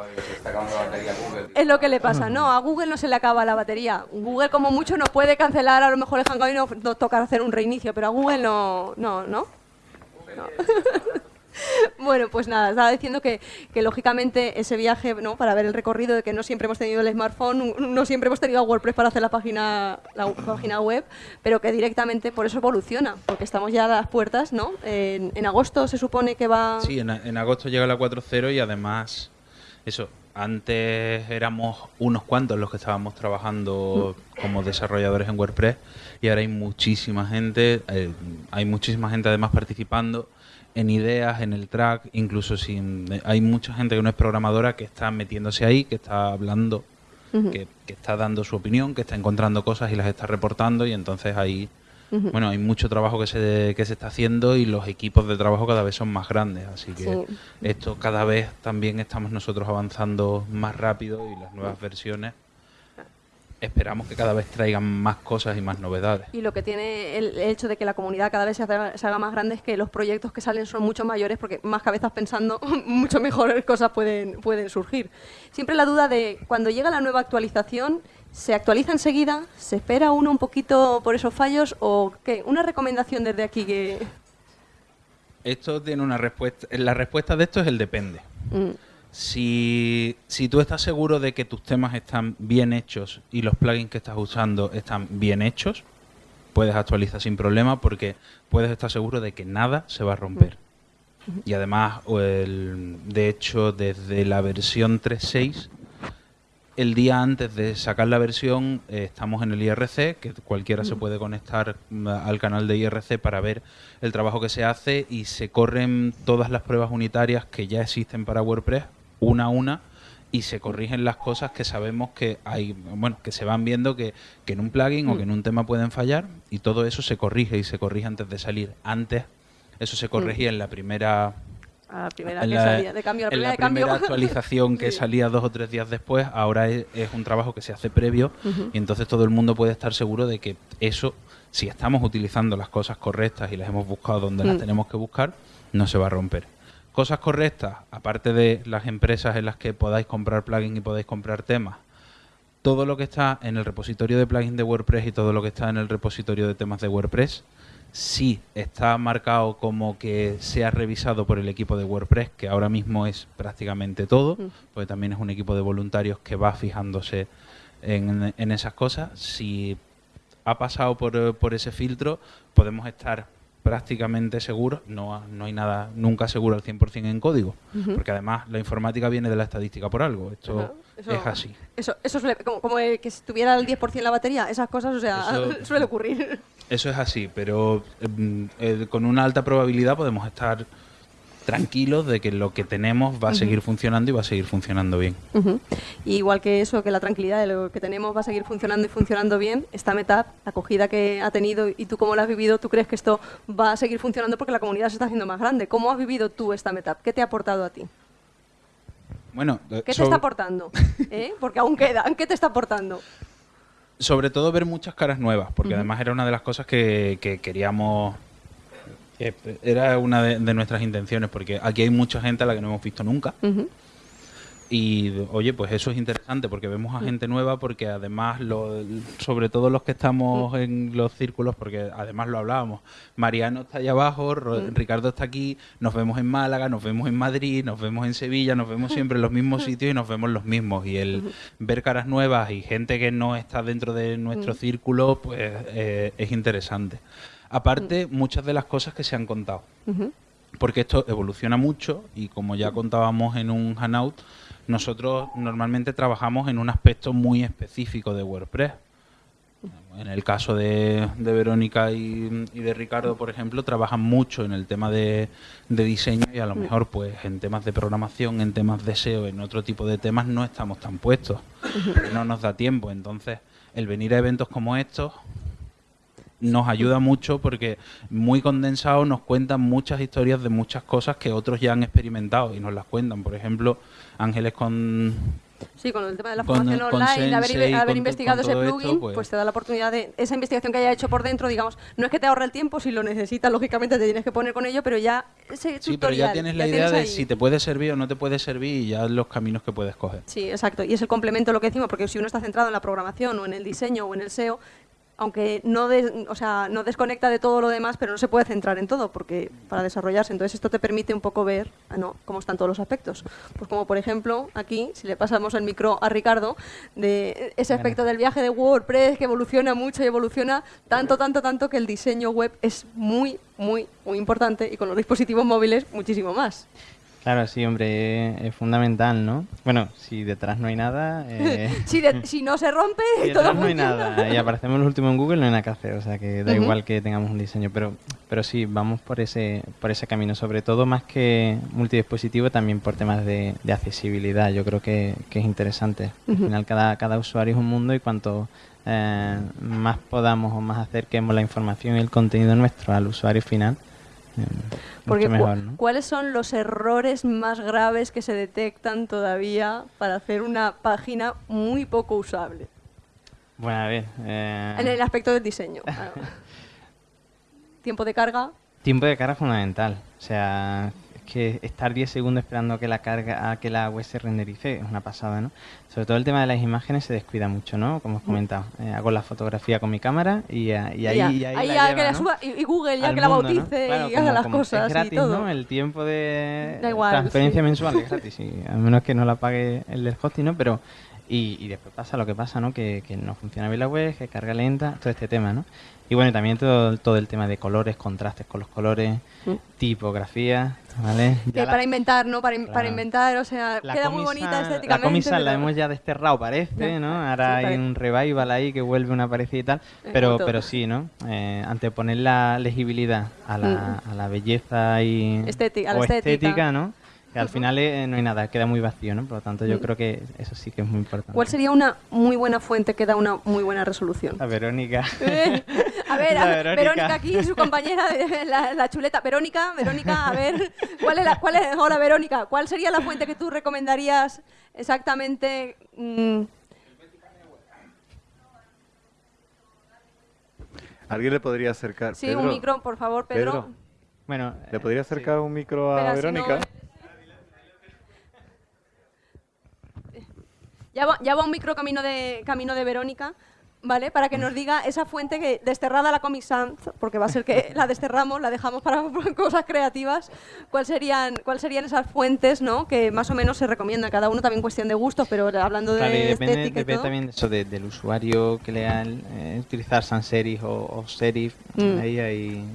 es lo que le pasa. No, a Google no se le acaba la batería. Google como mucho no puede cancelar a lo mejor el Hangout y no, no toca hacer un reinicio, pero a Google no, ¿no? No. Bueno, pues nada, estaba diciendo que, que lógicamente ese viaje, ¿no? Para ver el recorrido de que no siempre hemos tenido el smartphone, no siempre hemos tenido WordPress para hacer la página, la página web, pero que directamente por eso evoluciona, porque estamos ya a las puertas, ¿no? En, agosto se supone que va... Sí, en, en agosto llega la 4.0 y además, eso, antes éramos unos cuantos los que estábamos trabajando como desarrolladores en WordPress y ahora hay muchísima gente, eh, hay muchísima gente además participando en ideas, en el track, incluso sin, eh, hay mucha gente que no es programadora que está metiéndose ahí, que está hablando, que, que está dando su opinión, que está encontrando cosas y las está reportando y entonces ahí bueno, hay mucho trabajo que se, que se está haciendo y los equipos de trabajo cada vez son más grandes, así que Sí. esto cada vez también estamos nosotros avanzando más rápido y las nuevas versiones. Esperamos que cada vez traigan más cosas y más novedades. Y lo que tiene el hecho de que la comunidad cada vez se, haga, se haga más grande es que los proyectos que salen son mucho mayores porque más cabezas pensando, [laughs] mucho mejores [laughs] cosas pueden, pueden surgir. Siempre la duda de cuando llega la nueva actualización, ¿se actualiza enseguida? ¿Se espera uno un poquito por esos fallos? ¿O qué? Una recomendación desde aquí que... Esto tiene una respuesta. La respuesta de esto es el depende. Mm. Si, si tú estás seguro de que tus temas están bien hechos y los plugins que estás usando están bien hechos, puedes actualizar sin problema porque puedes estar seguro de que nada se va a romper. Y además, el- de hecho, desde la versión 3.6, el día antes de sacar la versión, eh, estamos en el IRC, que cualquiera se puede conectar mm, al canal de IRC para ver el trabajo que se hace y se corren todas las pruebas unitarias que ya existen para WordPress, una a una, y se corrigen las cosas que sabemos que hay, bueno, que se van viendo que, que en un plugin o que en un tema pueden fallar, y todo eso se corrige y se corrige antes de salir. Antes, eso se corregía en la primera A la primera en que salía de cambio, la en primera la de cambio. primera [laughs] actualización que salía dos o tres días después, ahora es, es un trabajo que se hace previo y entonces todo el mundo puede estar seguro de que eso, si estamos utilizando las cosas correctas y las hemos buscado donde las Mm. tenemos que buscar, no se va a romper. Cosas correctas, aparte de las empresas en las que podáis comprar plugins y podáis comprar temas, todo lo que está en el repositorio de plugins de WordPress y todo lo que está en el repositorio de temas de WordPress, si está marcado como que sea revisado por el equipo de WordPress, que ahora mismo es prácticamente todo, Mm. porque también es un equipo de voluntarios que va fijándose en, en esas cosas. Si ha pasado por, por ese filtro, podemos estar prácticamente seguros, no, no hay nada nunca seguro al 100% en código, porque además la informática viene de la estadística por algo, esto eso- es así. Eso, eso suele, como, como que si tuviera el 10% la batería, esas cosas, o sea, Eso- [laughs] suele ocurrir. Eso es así, pero eh, con una alta probabilidad podemos estar tranquilos de que lo que tenemos va a seguir funcionando y va a seguir funcionando bien. Y igual que eso, que la tranquilidad de lo que tenemos va a seguir funcionando y funcionando bien, esta Metap, la acogida que ha tenido y tú cómo la has vivido, ¿tú crees que esto va a seguir funcionando porque la comunidad se está haciendo más grande? ¿Cómo has vivido tú esta Metap? ¿Qué te ha aportado a ti? Bueno, eh, ¿Qué te está aportando? [laughs] ¿Eh? Porque aún queda. ¿Qué te está aportando? sobre todo ver muchas caras nuevas, porque además era una de las cosas que, que queríamos, que era una de, de nuestras intenciones, porque aquí hay mucha gente a la que no hemos visto nunca. Y oye, pues eso es interesante porque vemos a Mm. gente nueva, porque además, lo- sobre todo los que estamos Mm. en los círculos, porque además lo hablábamos, Mariano está allá abajo, Mm. Ricardo está aquí, nos vemos en Málaga, nos vemos en Madrid, nos vemos en Sevilla, nos vemos siempre en los mismos [laughs] sitios y nos vemos los mismos. Y el ver caras nuevas y gente que no está dentro de nuestro círculo, pues eh, es interesante. Aparte, muchas de las cosas que se han contado porque esto evoluciona mucho y como ya contábamos en un Hanout, nosotros normalmente trabajamos en un aspecto muy específico de WordPress. En el caso de, de Verónica y, y de Ricardo, por ejemplo, trabajan mucho en el tema de, de diseño y a lo Mm. mejor pues en temas de programación, en temas de SEO, en otro tipo de temas no estamos tan puestos, no nos da tiempo. Entonces, el venir a eventos como estos nos ayuda mucho porque muy condensado nos cuentan muchas historias de muchas cosas que otros ya han experimentado y nos las cuentan. Por ejemplo, Ángeles con Sí, con el tema de la formación con online, haber, Sensei, haber con investigado ese esto, plugin, pues- pues... te da la oportunidad de esa investigación que haya hecho por dentro, digamos, no es que te ahorre el tiempo, si lo necesitas, lógicamente te tienes que poner con ello, pero ya ese Sí, pero ya tienes la idea de ahí. si te puede servir o no te puede servir y ya los caminos que puedes coger. Sí, exacto. Y es el complemento lo que decimos, porque si uno está centrado en la programación o en el diseño o en el SEO, aunque no, des- o sea, no desconecta de todo lo demás, pero no se puede centrar en todo porque para desarrollarse. Entonces esto te permite un poco ver no, cómo están todos los aspectos. Pues como por ejemplo aquí, si le pasamos el micro a Ricardo, de ese aspecto del viaje de WordPress que evoluciona mucho y evoluciona tanto, tanto, tanto que el diseño web es muy, muy, muy importante y con los dispositivos móviles muchísimo más. Claro, sí, hombre, es, es fundamental, ¿no? Bueno, si detrás no hay nada, eh, [laughs] si, de- si no se rompe, [laughs] si todo detrás no hay nada y aparecemos los últimos en Google, no hay nada que hacer, o sea que da igual que tengamos un diseño, pero pero sí, vamos por ese por ese camino, sobre todo más que multidispositivo, también por temas de, de accesibilidad, yo creo que, que es interesante. Al final cada, cada usuario es un mundo y cuanto eh, más podamos o más acerquemos la información y el contenido nuestro al usuario final, eh, Porque. ¿cuáles son los errores más graves que se detectan todavía para hacer una página muy poco usable? Bueno, a ver. eh, En el aspecto del diseño. [laughs] claro. Tiempo de carga. Tiempo de carga fundamental. O sea, que estar 10 segundos esperando a que la carga, a que la web se renderice es una pasada, ¿no? Sobre todo el tema de las imágenes se descuida mucho, ¿no? Como os comentado. Eh, hago la fotografía con mi cámara y, eh, y ahí, ya, y ahí ahí la ya lleva, que la ¿no? suba y, y Google ya al que la mundo, ¿no? bautice Claro, y haga las cosas es gratis, y todo. ¿no? El tiempo de Da igual, transferencia sí. mensual es gratis, sí, a menos que no la pague el del hosting, ¿no? Pero y, y después pasa lo que pasa, ¿no? Que, que no funciona bien la web, que carga lenta, todo este tema, ¿no? Y bueno, también todo, todo el tema de colores, contrastes con los colores, Mm. tipografía, ¿vale? Que la- para inventar, ¿no? Para, in- para inventar, o sea, la queda muy bonita La estéticamente. comisa la hemos ya desterrado, parece, ¿no? Ahora Sí, hay un revival ahí que vuelve una parecida y tal. Pero, pero sí, ¿no? Eh, anteponer la legibilidad a la, a la belleza y... Estética- la o estética. ¿no? Que al final eh, no hay nada, queda muy vacío, ¿no? Por lo tanto, yo Mm. creo que eso sí que es muy importante. ¿Cuál sería una muy buena fuente que da una muy buena resolución? La Verónica. [laughs] A ver, a- Verónica. Verónica. aquí, su compañera de la, la chuleta. Verónica, Verónica, a ver, ¿cuál es la, cuál es, hola Verónica, ¿cuál sería la fuente que tú recomendarías exactamente? mm, ¿Alguien le podría acercar? sí, Pedro, un micro, por favor, Pedro. Bueno, ¿Le podría acercar un micro a si Verónica? no- Ya va, ya va un micro camino de, camino de Verónica, ¿vale? Para que nos diga esa fuente que desterrada la Comic Sans, porque va a ser que la desterramos, la dejamos para [laughs] cosas creativas, ¿cuál serían, cuál serían esas fuentes, ¿no? Que más o menos se recomiendan, cada uno también cuestión de gustos, pero hablando de Claro, y depende, estética y depende todo. también de eso de- del usuario que lea el, eh, utilizar sans serif o, o serif. Mm. Ahí, ahí.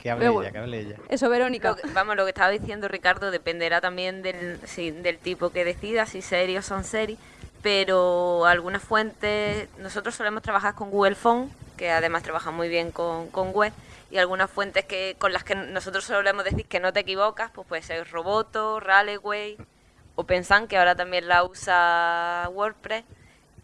Que hable Pero ella, bueno. que hable ella. Eso, Verónica. Lo que- vamos, lo que estaba diciendo Ricardo dependerá también del, sí, del tipo que decida, si serie o son series, pero algunas fuentes, nosotros solemos trabajar con Google Phone, que además trabaja muy bien con, con web, y algunas fuentes que con las que nosotros solemos decir que no te equivocas, pues puede ser Roboto, Raleway, OpenSan, que ahora también la usa WordPress,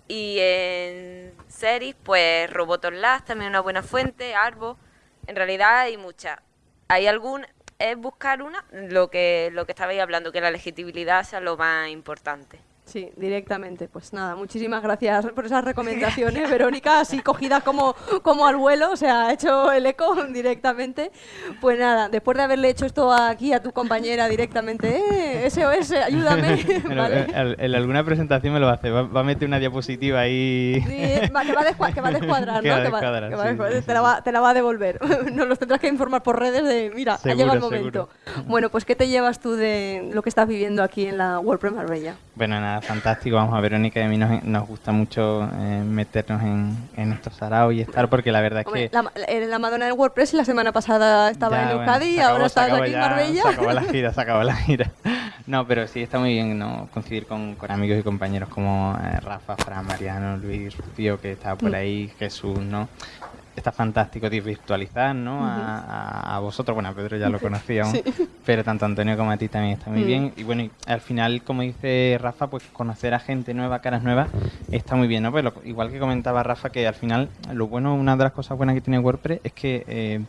y en series, pues Roboto Lab, también una buena fuente, Arbo, en realidad hay muchas. Hay algún es buscar una, lo que lo que estabais hablando, que la legitimidad sea lo más importante. Sí, directamente. Pues nada, muchísimas gracias por esas [laughs] recomendaciones, Verónica, así [laughs] cogidas como, como al vuelo, o sea, ha hecho el eco [laughs] directamente. Pues nada, después de haberle hecho esto aquí a tu compañera directamente, eh, SOS, ayúdame, Bueno, alguna presentación me lo hace. Va, va a meter una diapositiva ahí. Sí, va- que, va a descua- que va a descuadrar, ¿no? va a Que va- descuadrar, que va a sí, descuadrar. sí, te, la va, te la va a devolver. Nos los tendrás que informar por redes de, mira, ha Seguro, llegado el seguro. momento. Bueno, pues ¿qué te llevas tú de lo que estás viviendo aquí en la WordPress Marbella? Bueno, nada, fantástico. Vamos a Verónica y a mí nos, nos gusta mucho eh, meternos en, en estos saraos y estar porque la verdad es Hombre, que... la, eh, la Madonna del WordPress la semana pasada estaba Ya, en bueno, Euskadi y acabó, ahora estás aquí en Marbella. Se acabó la gira, se acabó la gira. [laughs] No, pero sí está muy bien ¿no? coincidir con, con amigos y compañeros como eh, Rafa, Fran, Mariano, Luis, Rocío, que está por Mm. ahí, Jesús, ¿no? Está fantástico de virtualizar, ¿no? A, a- a vosotros, bueno, a Pedro ya lo conocíamos, Sí. pero tanto Antonio como a ti también está muy Mm. bien. Y bueno, y al final, como dice Rafa, pues conocer a gente nueva, caras nuevas, está muy bien, ¿no? Pues lo- igual que comentaba Rafa, que al final, lo bueno, una de las cosas buenas que tiene WordPress es que eh,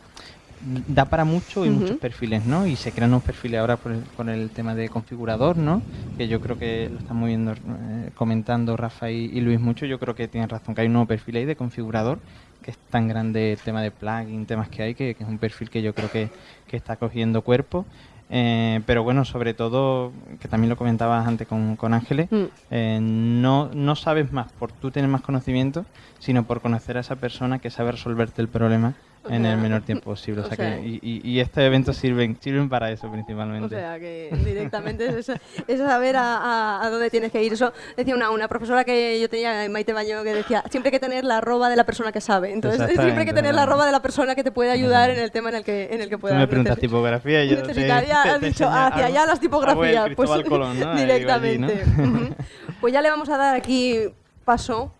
da para mucho y muchos perfiles, ¿no? Y se crean nuevos perfiles ahora por el, con el tema de configurador, ¿no? Que yo creo que lo están moviendo, eh, comentando Rafa y, y Luis mucho. Yo creo que tienen razón, que hay un nuevo perfil ahí de configurador, que es tan grande el tema de plugin, temas que hay, que, que es un perfil que yo creo que, que está cogiendo cuerpo. Eh, pero bueno, sobre todo, que también lo comentabas antes con, con Ángeles, Mm. eh, no, no sabes más por tú tener más conocimiento, sino por conocer a esa persona que sabe resolverte el problema en sea, el menor [laughs] tiempo posible. O o sea, sea, que, y, y- estos eventos sirven, sirven para eso principalmente. O sea, que directamente es, es saber a, a- a dónde tienes que ir. Eso decía una, una profesora que yo tenía, Maite Baño, que decía, siempre hay que tener la arroba de la persona que sabe. Entonces, siempre hay que tener la arroba de la persona que te puede ayudar en el tema en el que, en el que puedas me preguntas tipografía y yo te, [laughs] has dicho, hacia allá las tipografías. Pues, Colón, ¿no? Ahí, allí, ¿no? directamente. Ujú. [laughs] Pues ya le vamos a dar aquí paso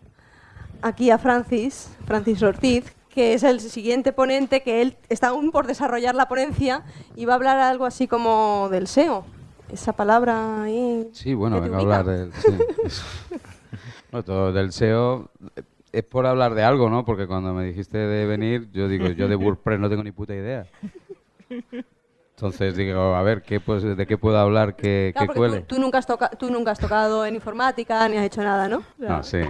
aquí a Francis, Francis Ortiz, que es el siguiente ponente, que él está aún por desarrollar la ponencia y va a hablar algo así como del SEO. Esa palabra ahí. Sí, bueno, vengo a hablar del, sí, [laughs] eso. Bueno, todo del SEO. Es por hablar de algo, ¿no? Porque cuando me dijiste de venir, yo digo, yo de [laughs] WordPress no tengo ni puta idea. Entonces digo, a ver, ¿qué, pues, ¿de qué puedo hablar que, Claro, que cuele? tú, tú nunca has toca- tú nunca has tocado en informática ni has hecho nada, ¿no? No, sí.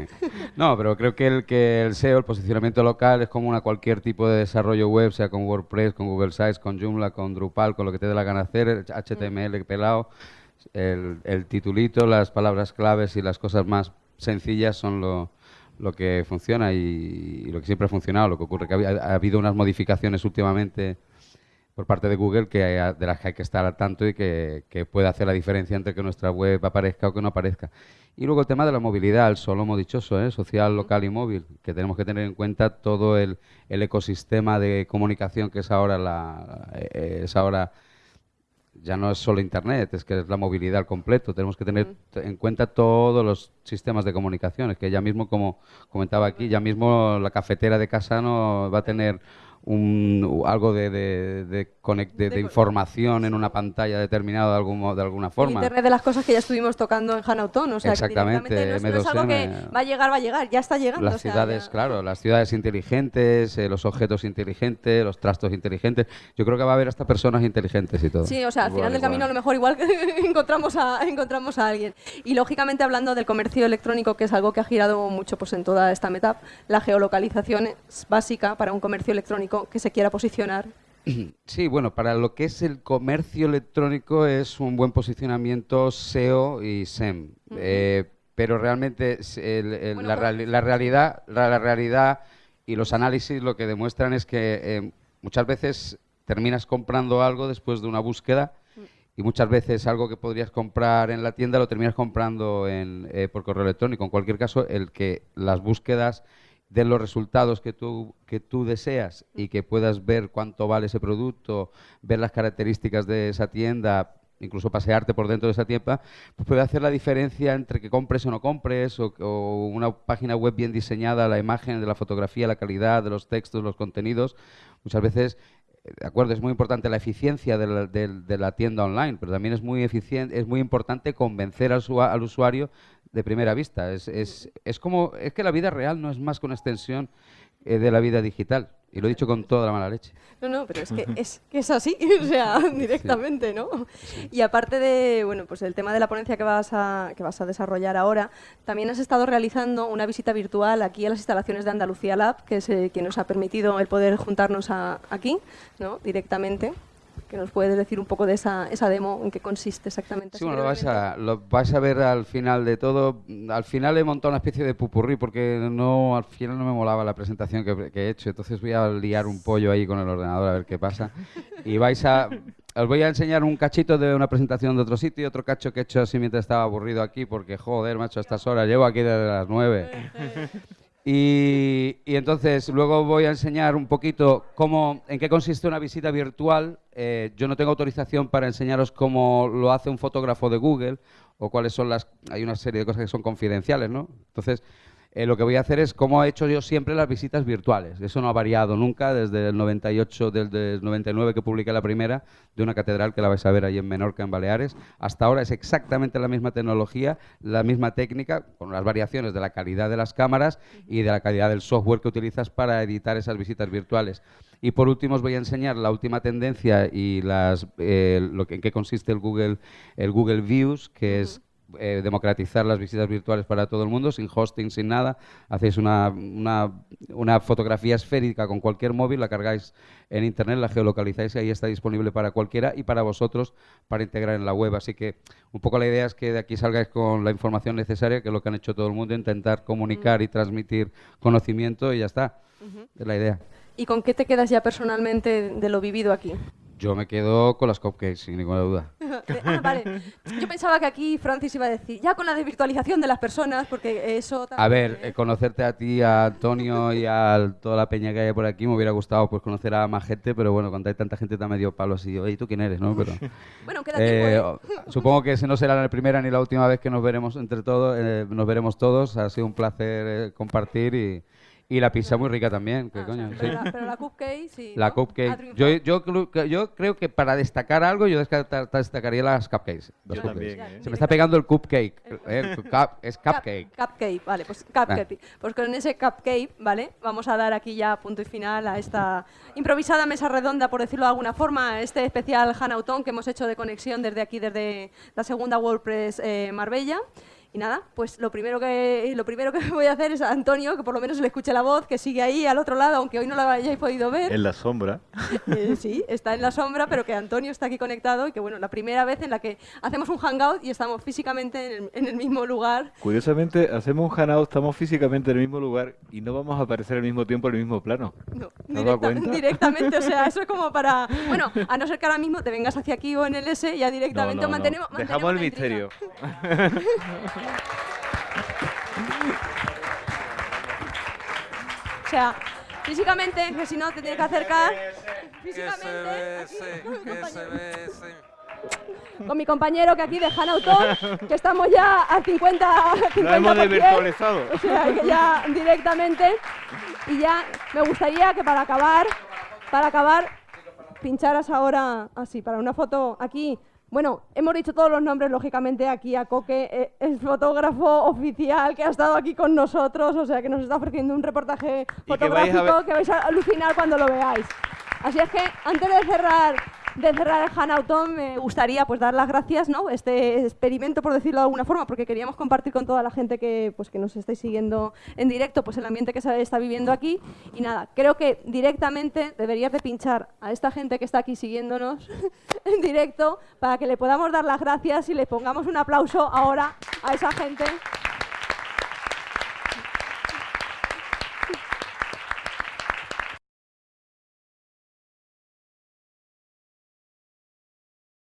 No, pero creo que el, que el SEO, el posicionamiento local, es común a cualquier tipo de desarrollo web, sea con WordPress, con Google Sites, con Joomla, con Drupal, con lo que te dé la gana hacer, HTML pelado, el, el titulito, las palabras claves y las cosas más sencillas son lo, lo que funciona y, y lo que siempre ha funcionado. Lo que ocurre que ha habido unas modificaciones últimamente por parte de Google que hay- de las que hay que estar al tanto y que, que puede hacer la diferencia entre que nuestra web aparezca o que no aparezca. Y luego el tema de la movilidad, el solomo dichoso, ¿eh? social, local y móvil, que tenemos que tener en cuenta todo el, el ecosistema de comunicación que es ahora la eh, es ahora ya no es solo Internet, es que es la movilidad al completo. Tenemos que tener en cuenta todos los sistemas de comunicaciones, que ya mismo, como comentaba aquí, ya mismo la cafetera de Casano va a tener un, algo de, de, de conec- de- de información en una pantalla determinada de, algún, de alguna el forma. Internet de las cosas que ya estuvimos tocando en Hanautón, o sea, que Exactamente, directamente no es, no es algo que M2M. va a llegar, va a llegar, ya está llegando. Las o sea, ciudades, ya- claro, las ciudades inteligentes, eh, los objetos inteligentes, los trastos inteligentes. Yo creo que va a haber hasta personas inteligentes y todo. Sí, o sea, al Igual, final del igual. camino a lo mejor igual [laughs] encontramos a, encontramos a alguien. Y lógicamente hablando del comercio electrónico, que es algo que ha girado mucho pues, en toda esta metap, la geolocalización es básica para un comercio electrónico que se quiera posicionar. [clears throat] Sí, bueno, para lo que es el comercio electrónico es un buen posicionamiento SEO y SEM. Eh, pero realmente es el- el- la, reali- la realidad, la, la realidad y los análisis lo que demuestran es que eh, muchas veces terminas comprando algo después de una búsqueda y muchas veces algo que podrías comprar en la tienda lo terminas comprando en, eh, por correo electrónico. En cualquier caso, el que las búsquedas den los resultados que tú, que tú deseas y que puedas ver cuánto vale ese producto, ver las características de esa tienda, incluso pasearte por dentro de esa tienda, pues puede hacer la diferencia entre que compres o no compres, o, o una página web bien diseñada, la imagen de la fotografía, la calidad de los textos, los contenidos. Muchas veces de acuerdo, es muy importante la eficiencia de la, del- de la tienda online, pero también es muy eficiente, es muy importante convencer al, al usuario de primera vista. Es, es, es como es que la vida real no es más que una extensión eh, de la vida digital. Y lo he dicho con toda la mala leche. No, no, pero es que es, que es así, [laughs] o sea, directamente, ¿no? Y aparte de, bueno, pues el tema de la ponencia que vas a, que vas a desarrollar ahora, también has estado realizando una visita virtual aquí a las instalaciones de Andalucía Lab, que es eh, quien nos ha permitido el poder juntarnos a- aquí, ¿no? Directamente. Que nos puedes decir un poco de esa, esa demo, en qué consiste exactamente. Sí, bueno, lo vais, a, lo vais a ver al final de todo. Al final he montado una especie de pupurrí porque no, al final no me molaba la presentación que, que he hecho. Entonces voy a liar un pollo ahí con el ordenador a ver qué pasa. Y vais a... Os voy a enseñar un cachito de una presentación de otro sitio y otro cacho que he hecho así mientras estaba aburrido aquí porque, joder, macho, a estas horas llevo aquí desde las nueve. [laughs] Y, entonces luego voy a enseñar un poquito cómo, en qué consiste una visita virtual. Eh, yo no tengo autorización para enseñaros cómo lo hace un fotógrafo de Google o cuáles son las... Hay una serie de cosas que son confidenciales, ¿no? Entonces, eh, lo que voy a hacer es cómo he hecho yo siempre las visitas virtuales. Eso no ha variado nunca desde el 98, desde el 99 que publiqué la primera de una catedral que la vais a ver ahí en Menorca, en Baleares. Hasta ahora es exactamente la misma tecnología, la misma técnica, con las variaciones de la calidad de las cámaras y de la calidad del software que utilizas para editar esas visitas virtuales. Y por último os voy a enseñar la última tendencia y las, eh, lo que, en qué consiste el Google, el Google Views, que es eh, democratizar las visitas virtuales para todo el mundo, sin hosting, sin nada. Hacéis una, una, una fotografía esférica con cualquier móvil, la cargáis en Internet, la geolocalizáis y ahí está disponible para cualquiera y para vosotros para integrar en la web. Así que un poco la idea es que de aquí salgáis con la información necesaria, que es lo que han hecho todo el mundo, intentar comunicar y transmitir conocimiento y ya está. Ujú. Es la idea. ¿Y con qué te quedas ya personalmente de lo vivido aquí? Yo me quedo con las cupcakes, sin ninguna duda. [laughs] ah, vale. Yo pensaba que aquí Francis iba a decir, ya con la desvirtualización de las personas, porque eso... A ver, eh, conocerte a ti, a Antonio y a toda la peña que hay por aquí, me hubiera gustado pues conocer a más gente, pero bueno, cuando hay tanta gente te medio palo así, oye, ¿tú quién eres? no? Pero, [laughs] Bueno, queda eh, tiempo, ¿eh? supongo que ese no será la primera ni la última vez que nos veremos entre todos, eh, nos veremos todos. Ha sido un placer eh, compartir y, Y la pizza muy rica también, ¿qué coño? sí. Pero, la, pero la cupcake, sí. La ¿no? Cupcake. Yo, yo, creo que- yo creo que para destacar algo, yo destacaría las cupcakes. las Yo cupcakes. también, ¿eh? Se me está pegando el cupcake. eh, el cup- es cupcake. Cupcake, vale, pues cupcake. Pues con ese cupcake, ¿vale? Vamos a dar aquí ya punto y final a esta improvisada mesa redonda, por decirlo de alguna forma, a este especial Hanautón que hemos hecho de conexión desde aquí, desde la segunda WordPress eh, Marbella. Y nada, pues lo primero que lo primero que [laughs] voy a hacer es a Antonio, que por lo menos le escuche la voz, que sigue ahí al otro lado, aunque hoy no la hayáis podido ver. En la sombra. [laughs] Eh, sí, está en la sombra, pero que Antonio está aquí conectado y que bueno, la primera vez en la que hacemos un hangout y estamos físicamente en el, en el mismo lugar. Curiosamente, hacemos un hangout, estamos físicamente en el mismo lugar y no vamos a aparecer al mismo tiempo en el mismo plano. No, ¿Te has dado directa- [laughs] directamente, o sea, eso es como para... Bueno, a no ser que ahora mismo te vengas hacia aquí o en el S, ya No, directamente no, no. mantenemos... Dejamos el misterio. O sea, físicamente, que si no te tienes que acercar... Bese. Con mi compañero que aquí de Hanauton, que estamos ya a 50, 50%. Lo hemos desvirtualizado. O sea, que ya directamente. Y ya me gustaría que para acabar, para acabar, pincharas ahora así, para una foto aquí. Bueno, hemos dicho todos los nombres, lógicamente, aquí a Coque, eh, el fotógrafo oficial que ha estado aquí con nosotros, o sea, que nos está ofreciendo un reportaje que vais fotográfico ver- que vais a alucinar cuando lo veáis. Así es que, antes de cerrar, de cerrar el Hanauton, me gustaría pues dar las gracias, ¿no? Este experimento, por decirlo de alguna forma, porque queríamos compartir con toda la gente que, pues, que nos estáis siguiendo en directo, pues el ambiente que se está viviendo aquí. Y nada, creo que directamente deberías de pinchar a esta gente que está aquí siguiéndonos [laughs] en directo para que le podamos dar las gracias y le pongamos un aplauso ahora a esa gente.